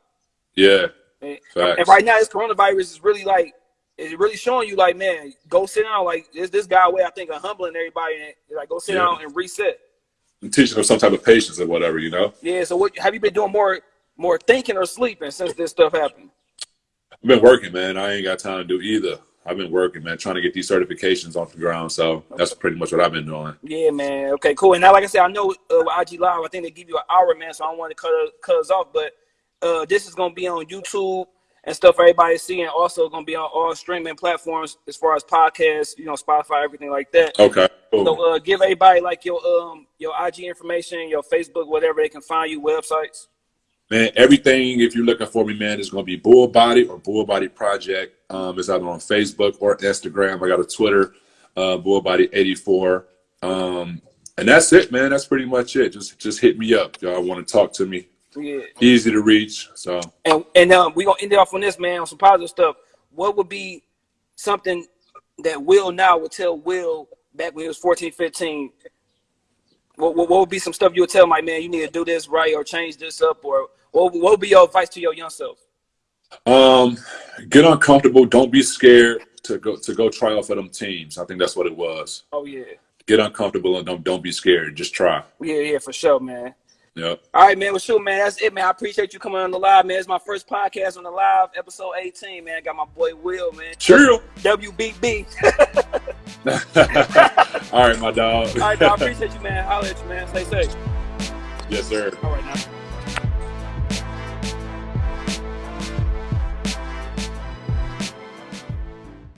Yeah. And, and right now, this coronavirus is really like, it's really showing you, like, man, go sit down. Like, this this guy way I think of humbling everybody, and like, go sit Yeah. down and reset. And teaching them some type of patience or whatever, you know. Yeah. So, what have you been doing more more thinking or sleeping since this stuff happened? I've been working, man. I ain't got time to do either. I've been working, man, trying to get these certifications off the ground. So that's pretty much what I've been doing. Yeah, man. Okay, cool. And now, like I said, I know uh, with IG Live, I think they give you an hour, man. So I don't want to cut cut us off, but uh, this is gonna be on YouTube and stuff for everybody to see, and also gonna be on all streaming platforms as far as podcasts, you know, Spotify, everything like that. Okay. Cool. So uh, give everybody like your um your IG information, your Facebook, whatever they can find you, websites. Man, everything if you're looking for me, man, is gonna be Bull Body or Bull Body Project. Um, it's either on Facebook or Instagram. I got a Twitter, uh, Bull Body 84. Um, and that's it, man. That's pretty much it. Just just hit me up. Y'all want to talk to me. Yeah. Easy to reach. So And and um, we gonna end it off on this, man, on some positive stuff. What would be something that Will now would tell Will back when he was 14, 15? What, what, what would be some stuff you would tell my like, man, you need to do this right or change this up, or what, what would be your advice to your young self? um get uncomfortable. Don't be scared to go to go try out for them teams. I think that's what it was. Oh yeah, Get uncomfortable and don't don't be scared. Just try. yeah, yeah, for sure, man. Yep. All right, man. Well, shoot, man. That's it, man. I appreciate you coming on the live, man. It's my first podcast on the live, episode 18, man. I got my boy Will, man. True. WBB. [laughs] All right, my dog. All right, dog. I [laughs] appreciate you, man. Holla at you, man. Stay safe. yes, sir. All right, now.